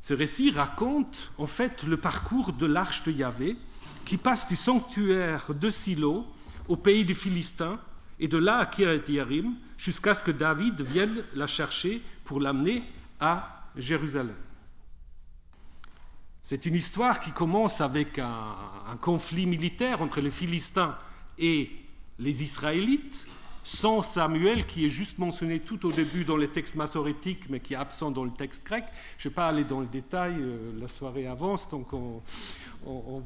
Ce récit raconte en fait le parcours de l'arche de Yahvé qui passe du sanctuaire de Silo au pays des Philistins et de là à Kiryat Yarim jusqu'à ce que David vienne la chercher pour l'amener à Jérusalem. C'est une histoire qui commence avec un, conflit militaire entre les Philistins et les Israélites sans Samuel, qui est juste mentionné tout au début dans les textes massorétiques, mais qui est absent dans le texte grec. Je ne vais pas aller dans le détail, euh, la soirée avance, donc on,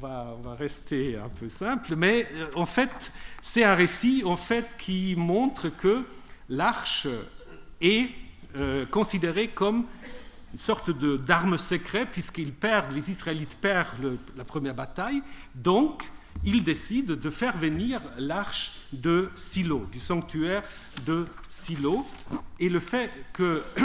va, rester un peu simple. Mais euh, en fait, c'est un récit en fait, qui montre que l'arche est euh, considérée comme une sorte d'arme secrète, puisqu'ils perdent, les Israélites perdent la première bataille. Donc, il décide de faire venir l'arche de Silo, du sanctuaire de Silo. Et le fait que,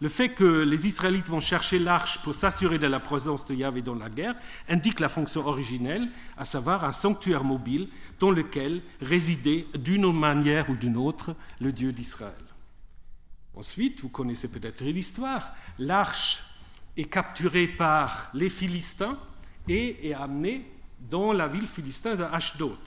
le fait que les Israélites vont chercher l'arche pour s'assurer de la présence de Yahvé dans la guerre indique la fonction originelle, à savoir un sanctuaire mobile dans lequel résidait d'une manière ou d'une autre le Dieu d'Israël. Ensuite, vous connaissez peut-être l'histoire, l'arche est capturée par les Philistins et est amené dans la ville philistine de Ashdod.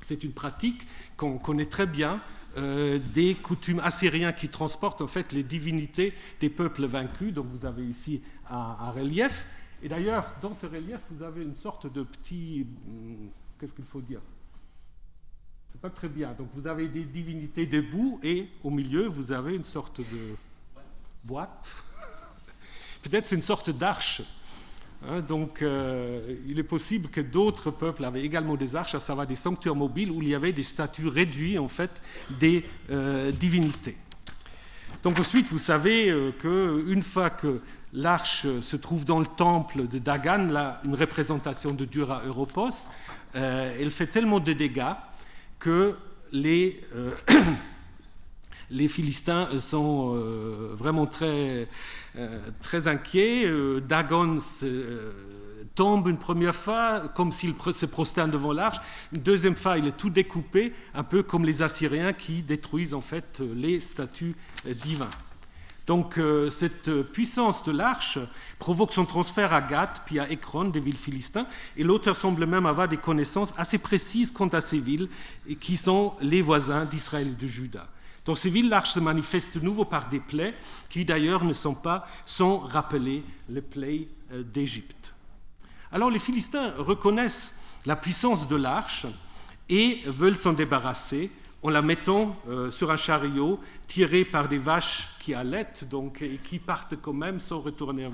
C'est une pratique qu'on connaît très bien euh, des coutumes assyriens qui transportent en fait les divinités des peuples vaincus. Donc vous avez ici un, relief. Et d'ailleurs, dans ce relief, vous avez une sorte de petit... Hmm, qu'est-ce qu'il faut dire? C'est pas très bien. Donc vous avez des divinités debout et au milieu, vous avez une sorte de boîte. Peut-être c'est une sorte d'arche Hein, donc, euh, il est possible que d'autres peuples avaient également des arches, à savoir des sanctuaires mobiles où il y avait des statues réduites, en fait, des euh, divinités. Donc, ensuite, vous savez euh, qu'une fois que l'arche se trouve dans le temple de Dagan, là, une représentation de Dura Europos, elle fait tellement de dégâts que les. les Philistins sont vraiment très, euh, très inquiet. Euh, Dagon euh, tombe une première fois comme s'il se prosterne devant l'arche. Une deuxième fois, il est tout découpé, un peu comme les Assyriens qui détruisent en fait les statues divins. Donc cette puissance de l'arche provoque son transfert à Gath puis à Ekron, des villes philistins, et l'auteur semble même avoir des connaissances assez précises quant à ces villes, qui sont les voisins d'Israël et de Juda. Dans ces villes, l'arche se manifeste de nouveau par des plaies qui d'ailleurs ne sont pas sans rappeler les plaies euh, d'Égypte. Alors les Philistins reconnaissent la puissance de l'arche et veulent s'en débarrasser en la mettant euh, sur un chariot tiré par des vaches qui allaitent donc, et qui partent quand même sans retourner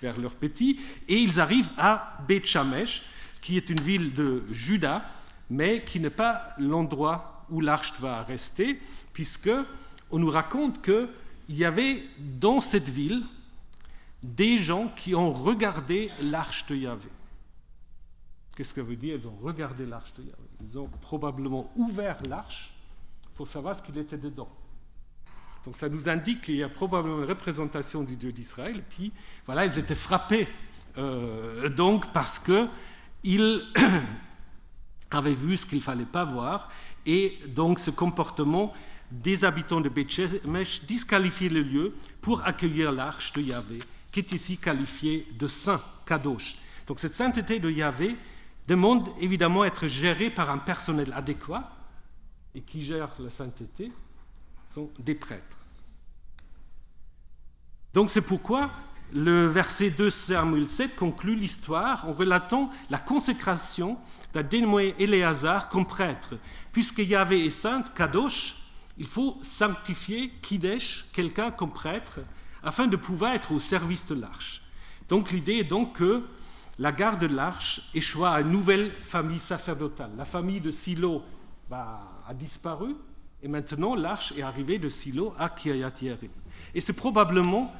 vers, leurs petits. Et ils arrivent à Beth Shamesh, qui est une ville de Juda, mais qui n'est pas l'endroit où l'arche va rester, puisque on nous raconte qu'il y avait dans cette ville des gens qui ont regardé l'arche de Yahvé. Qu'est-ce que ça veut dire Ils ont regardé l'arche de Yahvé? Ils ont probablement ouvert l'arche pour savoir ce qu'il était dedans. Donc ça nous indique qu'il y a probablement une représentation du Dieu d'Israël. Puis voilà, ils étaient frappés euh, donc parce qu'ils avaient vu ce qu'il ne fallait pas voir. Et donc ce comportement des habitants de Bethshemesh disqualifient le lieu pour accueillir l'arche de Yahvé, qui est ici qualifiée de saint, kadosh. Donc cette sainteté de Yahvé demande évidemment être gérée par un personnel adéquat, et qui gère la sainteté sont des prêtres. Donc c'est pourquoi le verset 2 Samuel 7 conclut l'histoire en relatant la consécration d'un dénommé Éléazar comme prêtre. Puisque Yahvé est sainte, Kadosh, il faut sanctifier Kidesh, quelqu'un comme prêtre, afin de pouvoir être au service de l'arche. Donc l'idée est donc que la garde de l'arche échoua à une nouvelle famille sacerdotale. La famille de Silo bah, a disparu et maintenant l'arche est arrivée de Silo à Kiryat Yerim. Et c'est probablement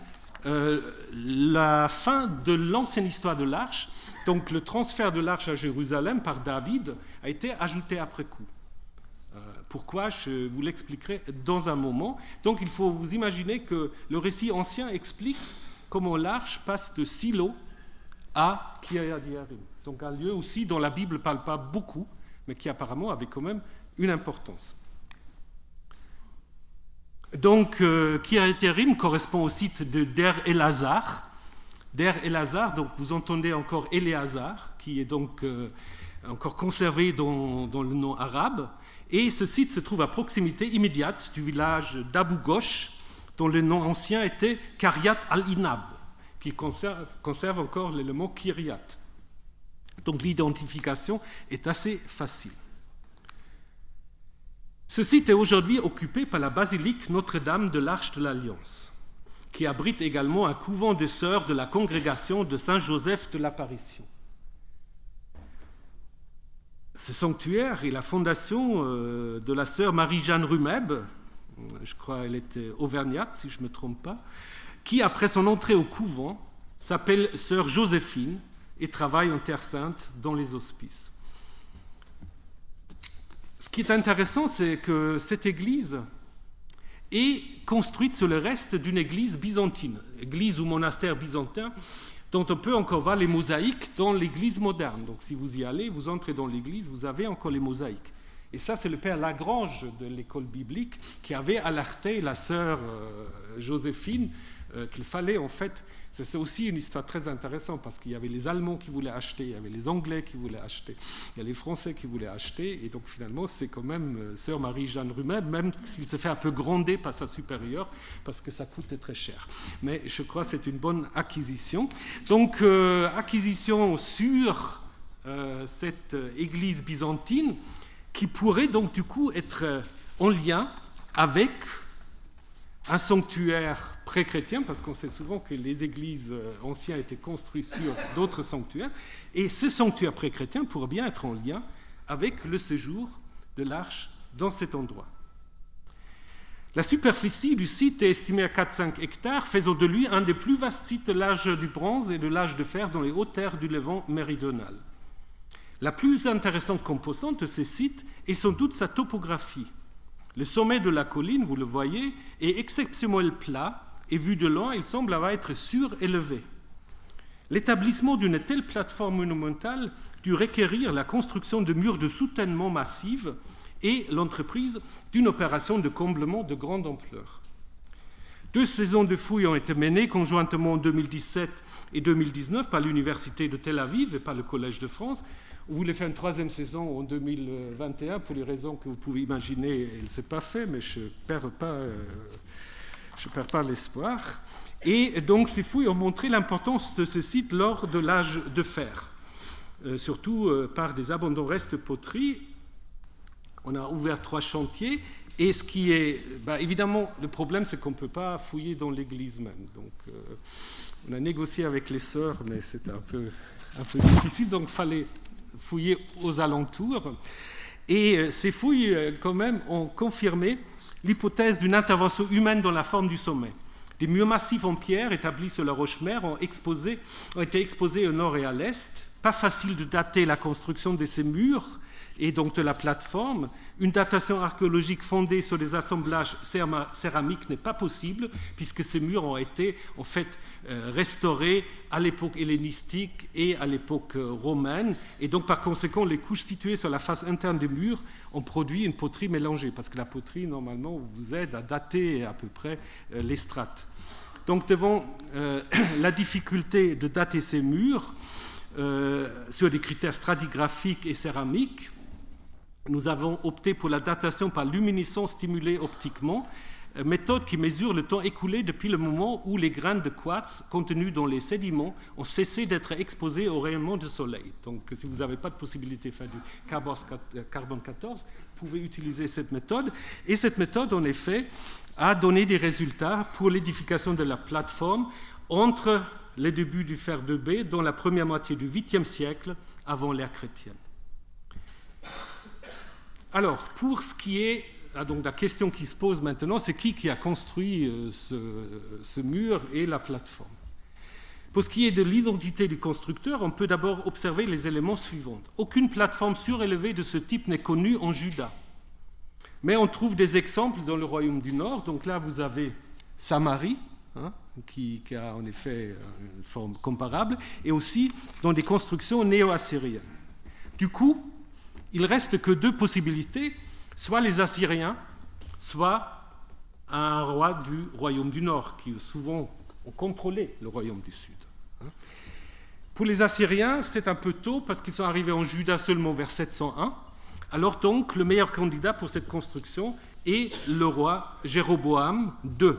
euh, la fin de l'ancienne histoire de l'arche. Donc le transfert de l'arche à Jérusalem par David a été ajouté après coup. Pourquoi Je vous l'expliquerai dans un moment. Donc il faut vous imaginer que le récit ancien explique comment l'arche passe de Silo à Kiryat Donc un lieu aussi dont la Bible ne parle pas beaucoup, mais qui apparemment avait quand même une importance. Donc euh, correspond au site de Der Elazar. Der Elazar, donc vous entendez encore Éléazar, qui est donc euh, encore conservé dans le nom arabe. Et ce site se trouve à proximité immédiate du village d'Abu Ghosh, dont le nom ancien était Karyat al-Inab, qui conserve, encore l'élément Kiryat. Donc l'identification est assez facile. Ce site est aujourd'hui occupé par la basilique Notre-Dame de l'Arche de l'Alliance, qui abrite également un couvent de sœurs de la congrégation de Saint-Joseph de l'Apparition ce sanctuaire est la fondation euh, de la sœur Marie-Jeanne Rumeb, je crois qu'elle était auvergnate si je ne me trompe pas, qui après son entrée au couvent s'appelle sœur Joséphine et travaille en Terre Sainte dans les hospices. Ce qui est intéressant, c'est que cette église est construite sur le reste d'une église byzantine, église ou monastère byzantin dont on peut encore voir les mosaïques dans l'église moderne. Donc si vous y allez, vous entrez dans l'église, vous avez encore les mosaïques. Et ça, c'est le père Lagrange de l'école biblique qui avait alerté la sœur euh, Joséphine euh, qu'il fallait en fait C'est aussi une histoire très intéressante parce qu'il y avait les Allemands qui voulaient acheter, il y avait les Anglais qui voulaient acheter, il y a les Français qui voulaient acheter. Et donc finalement, c'est quand même euh, Sœur Marie-Jeanne Rumet, même s'il se fait un peu gronder par sa supérieure, parce que ça coûtait très cher. Mais je crois que c'est une bonne acquisition. Donc, euh, acquisition sur euh, cette église byzantine qui pourrait donc du coup être en lien avec un sanctuaire pré-chrétien, parce qu'on sait souvent que les églises euh, anciennes étaient construites sur d'autres sanctuaires, et ce sanctuaire pré-chrétien pourrait bien être en lien avec le séjour de l'arche dans cet endroit. La superficie du site est estimée à 4-5 hectares, faisant de lui un des plus vastes sites de l'âge du bronze et de l'âge de fer dans les hautes terres du Levant méridional. La plus intéressante composante de ces sites est sans doute sa topographie. Le sommet de la colline, vous le voyez, est exceptionnellement plat et vu de loin, il semble avoir être surélevé. L'établissement d'une telle plateforme monumentale dut requérir la construction de murs de soutènement massifs et l'entreprise d'une opération de comblement de grande ampleur. Deux saisons de fouilles ont été menées conjointement en 2017 et 2019 par l'Université de Tel Aviv et par le Collège de France on voulait faire une troisième saison en 2021 pour les raisons que vous pouvez imaginer. Elle ne s'est pas fait, mais je ne perds pas, euh, perds pas l'espoir. Et donc ces fouilles ont montré l'importance de ce site lors de l'âge de fer, euh, surtout euh, par des abandons restes poteries. On a ouvert trois chantiers. Et ce qui est, bah, évidemment, le problème, c'est qu'on ne peut pas fouiller dans l'église même. Donc, on a négocié avec les sœurs, mais c'était un peu, un peu difficile. Donc, fallait fouillé aux alentours. Et euh, ces fouilles, euh, quand même, ont confirmé l'hypothèse d'une intervention humaine dans la forme du sommet. Des murs massifs en pierre établis sur la roche-mère ont, ont été exposés au nord et à l'est. Pas facile de dater la construction de ces murs et donc de la plateforme, une datation archéologique fondée sur des assemblages céramiques n'est pas possible, puisque ces murs ont été en fait euh, restaurés à l'époque hellénistique et à l'époque euh, romaine, et donc par conséquent les couches situées sur la face interne des murs ont produit une poterie mélangée, parce que la poterie normalement vous aide à dater à peu près euh, les strates. Donc devant la difficulté de dater ces murs, sur des critères stratigraphiques et céramiques, nous avons opté pour la datation par luminescence stimulée optiquement, euh, méthode qui mesure le temps écoulé depuis le moment où les graines de quartz contenues dans les sédiments ont cessé d'être exposées au rayonnement du soleil. Donc, si vous n'avez pas de possibilité de faire du carbone 14, euh, vous pouvez utiliser cette méthode. Et cette méthode, en effet, a donné des résultats pour l'édification de la plateforme entre les débuts du fer de b dans la première moitié du 8e siècle avant l'ère chrétienne. Alors, pour ce qui est ah, donc la question qui se pose maintenant, c'est qui qui a construit euh, ce, mur et la plateforme? Pour ce qui est de l'identité du constructeur, on peut d'abord observer les éléments suivants. Aucune plateforme surélevée de ce type n'est connue en Juda. Mais on trouve des exemples dans le royaume du Nord. Donc là, vous avez Samarie, hein, qui, qui, a en effet une forme comparable, et aussi dans des constructions néo-assyriennes. Du coup, il reste que deux possibilités, soit les Assyriens, soit un roi du royaume du Nord, qui souvent ont contrôlé le royaume du Sud. Hein. Pour les Assyriens, c'est un peu tôt parce qu'ils sont arrivés en Juda seulement vers 701. Alors donc, le meilleur candidat pour cette construction est le roi Jéroboam II.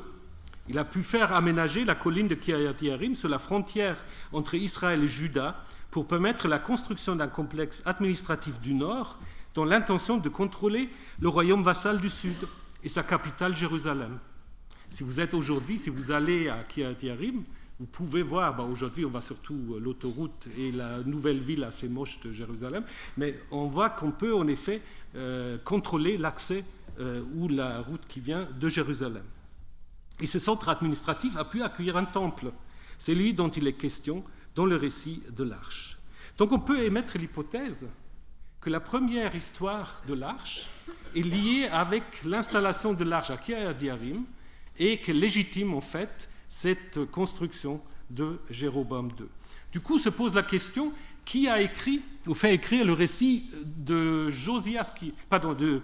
Il a pu faire aménager la colline de Kiryat Yarim sur la frontière entre Israël et Juda pour permettre la construction d'un complexe administratif du Nord dans l'intention de contrôler le royaume vassal du Sud et sa capitale Jérusalem. Si vous êtes aujourd'hui, si vous allez à Kiryat Yarim, vous pouvez voir, bah, aujourd'hui on voit surtout l'autoroute et la nouvelle ville assez moche de Jérusalem, mais on voit qu'on peut en effet euh, contrôler l'accès euh, ou la route qui vient de Jérusalem. Et ce centre administratif a pu accueillir un temple. C'est lui dont il est question dans le récit de l'arche. Donc on peut émettre l'hypothèse que la première histoire de l'arche est liée avec l'installation de l'arche à Kiryat et que légitime en fait cette construction de Jéroboam II. Du coup se pose la question qui a écrit ou fait écrire le récit de Josias qui, pardon, de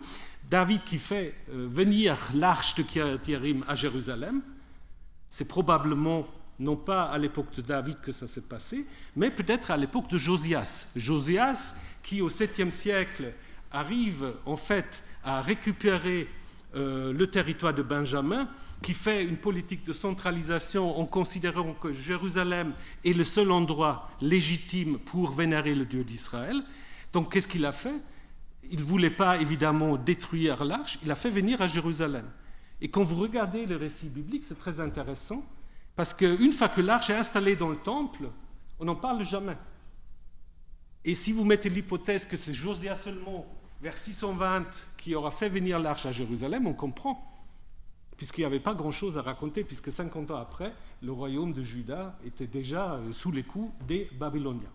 David qui fait euh, venir l'arche de Kiryat à Jérusalem? C'est probablement non pas à l'époque de David que ça s'est passé, mais peut-être à l'époque de Josias. Josias, qui au 7e siècle arrive en fait à récupérer euh, le territoire de Benjamin, qui fait une politique de centralisation en considérant que Jérusalem est le seul endroit légitime pour vénérer le Dieu d'Israël. Donc qu'est-ce qu'il a fait? Il ne voulait pas évidemment détruire l'arche, il a fait venir à Jérusalem. Et quand vous regardez le récit biblique, c'est très intéressant, parce qu'une fois que l'arche est installée dans le temple, on n'en parle jamais. Et si vous mettez l'hypothèse que c'est Josias seulement, vers 620, qui aura fait venir l'arche à Jérusalem, on comprend puisqu'il n'y avait pas grand-chose à raconter, puisque 50 ans après, le royaume de Juda était déjà euh, sous les coups des Babyloniens.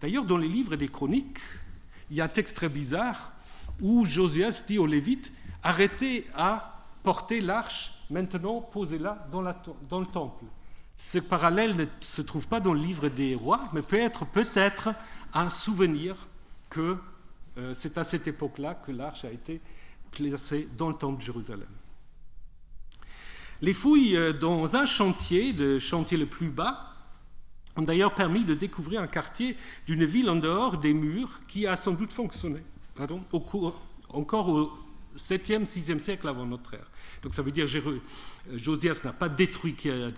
D'ailleurs, dans les livres des chroniques, il y a un texte très bizarre où Josias dit aux Lévites arrêtez à porter l'arche, maintenant posez-la dans, dans, le temple. Ce parallèle ne se trouve pas dans le livre des rois, mais peut être peut-être un souvenir que euh, c'est à cette époque-là que l'arche a été placée dans le temple de Jérusalem. Les fouilles euh, dans un chantier, le chantier le plus bas, ont d'ailleurs permis de découvrir un quartier d'une ville en dehors des murs qui a sans doute fonctionné au cours, encore au 7e, 6e siècle avant notre ère. Donc ça veut dire que euh, Josias n'a pas détruit Kiryat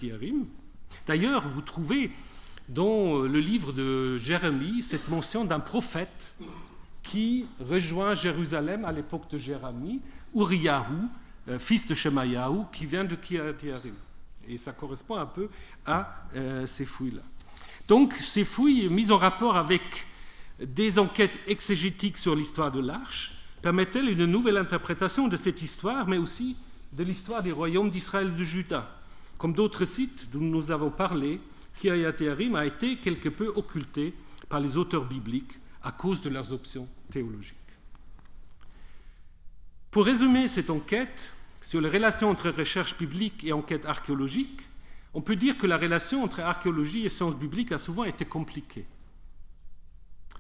D'ailleurs, vous trouvez dans le livre de Jérémie cette mention d'un prophète qui rejoint Jérusalem à l'époque de Jérémie, Uriyahu, euh, fils de Shemayahu, qui vient de Kiryat-Yarim. Et ça correspond un peu à euh, ces fouilles-là. Donc, ces fouilles mises en rapport avec des enquêtes exégétiques sur l'histoire de l'Arche permettent-elles une nouvelle interprétation de cette histoire, mais aussi de l'histoire des royaumes d'Israël de Juda. Comme d'autres sites dont nous avons parlé, Kiryat-Yarim a été quelque peu occulté par les auteurs bibliques à cause de leurs options théologiques. Pour résumer cette enquête sur les relations entre recherche publique et enquête archéologique, on peut dire que la relation entre archéologie et sciences bibliques a souvent été compliquée.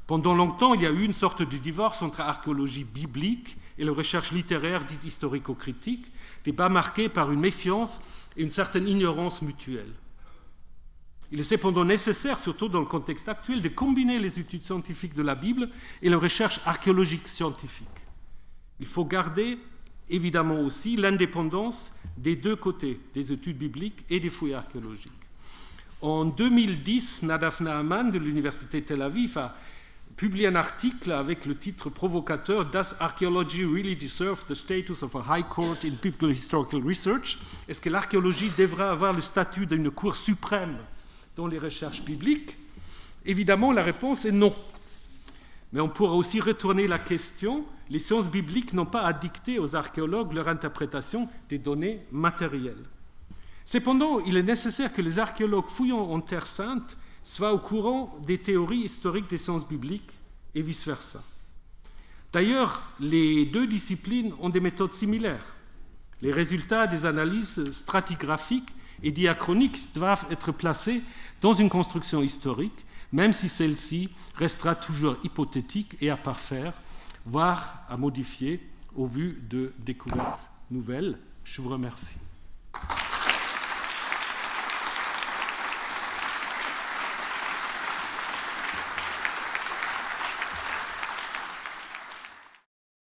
Pendant longtemps, il y a eu une sorte de divorce entre archéologie biblique et la recherche littéraire dite historico-critique, débat marqué par une méfiance et une certaine ignorance mutuelle. Il est cependant nécessaire, surtout dans le contexte actuel, de combiner les études scientifiques de la Bible et la recherche archéologique scientifique. Il faut garder évidemment aussi l'indépendance des deux côtés, des études bibliques et des fouilles archéologiques. En 2010, Nadav Naaman de l'Université Tel Aviv a publié un article avec le titre provocateur Does archaeology really deserve the status of a high court in biblical historical research? Est-ce que l'archéologie devrait avoir le statut d'une cour suprême dans les recherches bibliques Évidemment, la réponse est non. Mais on pourra aussi retourner la question. Les sciences bibliques n'ont pas à dicter aux archéologues leur interprétation des données matérielles. Cependant, il est nécessaire que les archéologues fouillant en Terre sainte soient au courant des théories historiques des sciences bibliques et vice-versa. D'ailleurs, les deux disciplines ont des méthodes similaires. Les résultats des analyses stratigraphiques et diachroniques doivent être placés dans une construction historique même si celle-ci restera toujours hypothétique et à parfaire, voire à modifier au vu de découvertes nouvelles. Je vous remercie.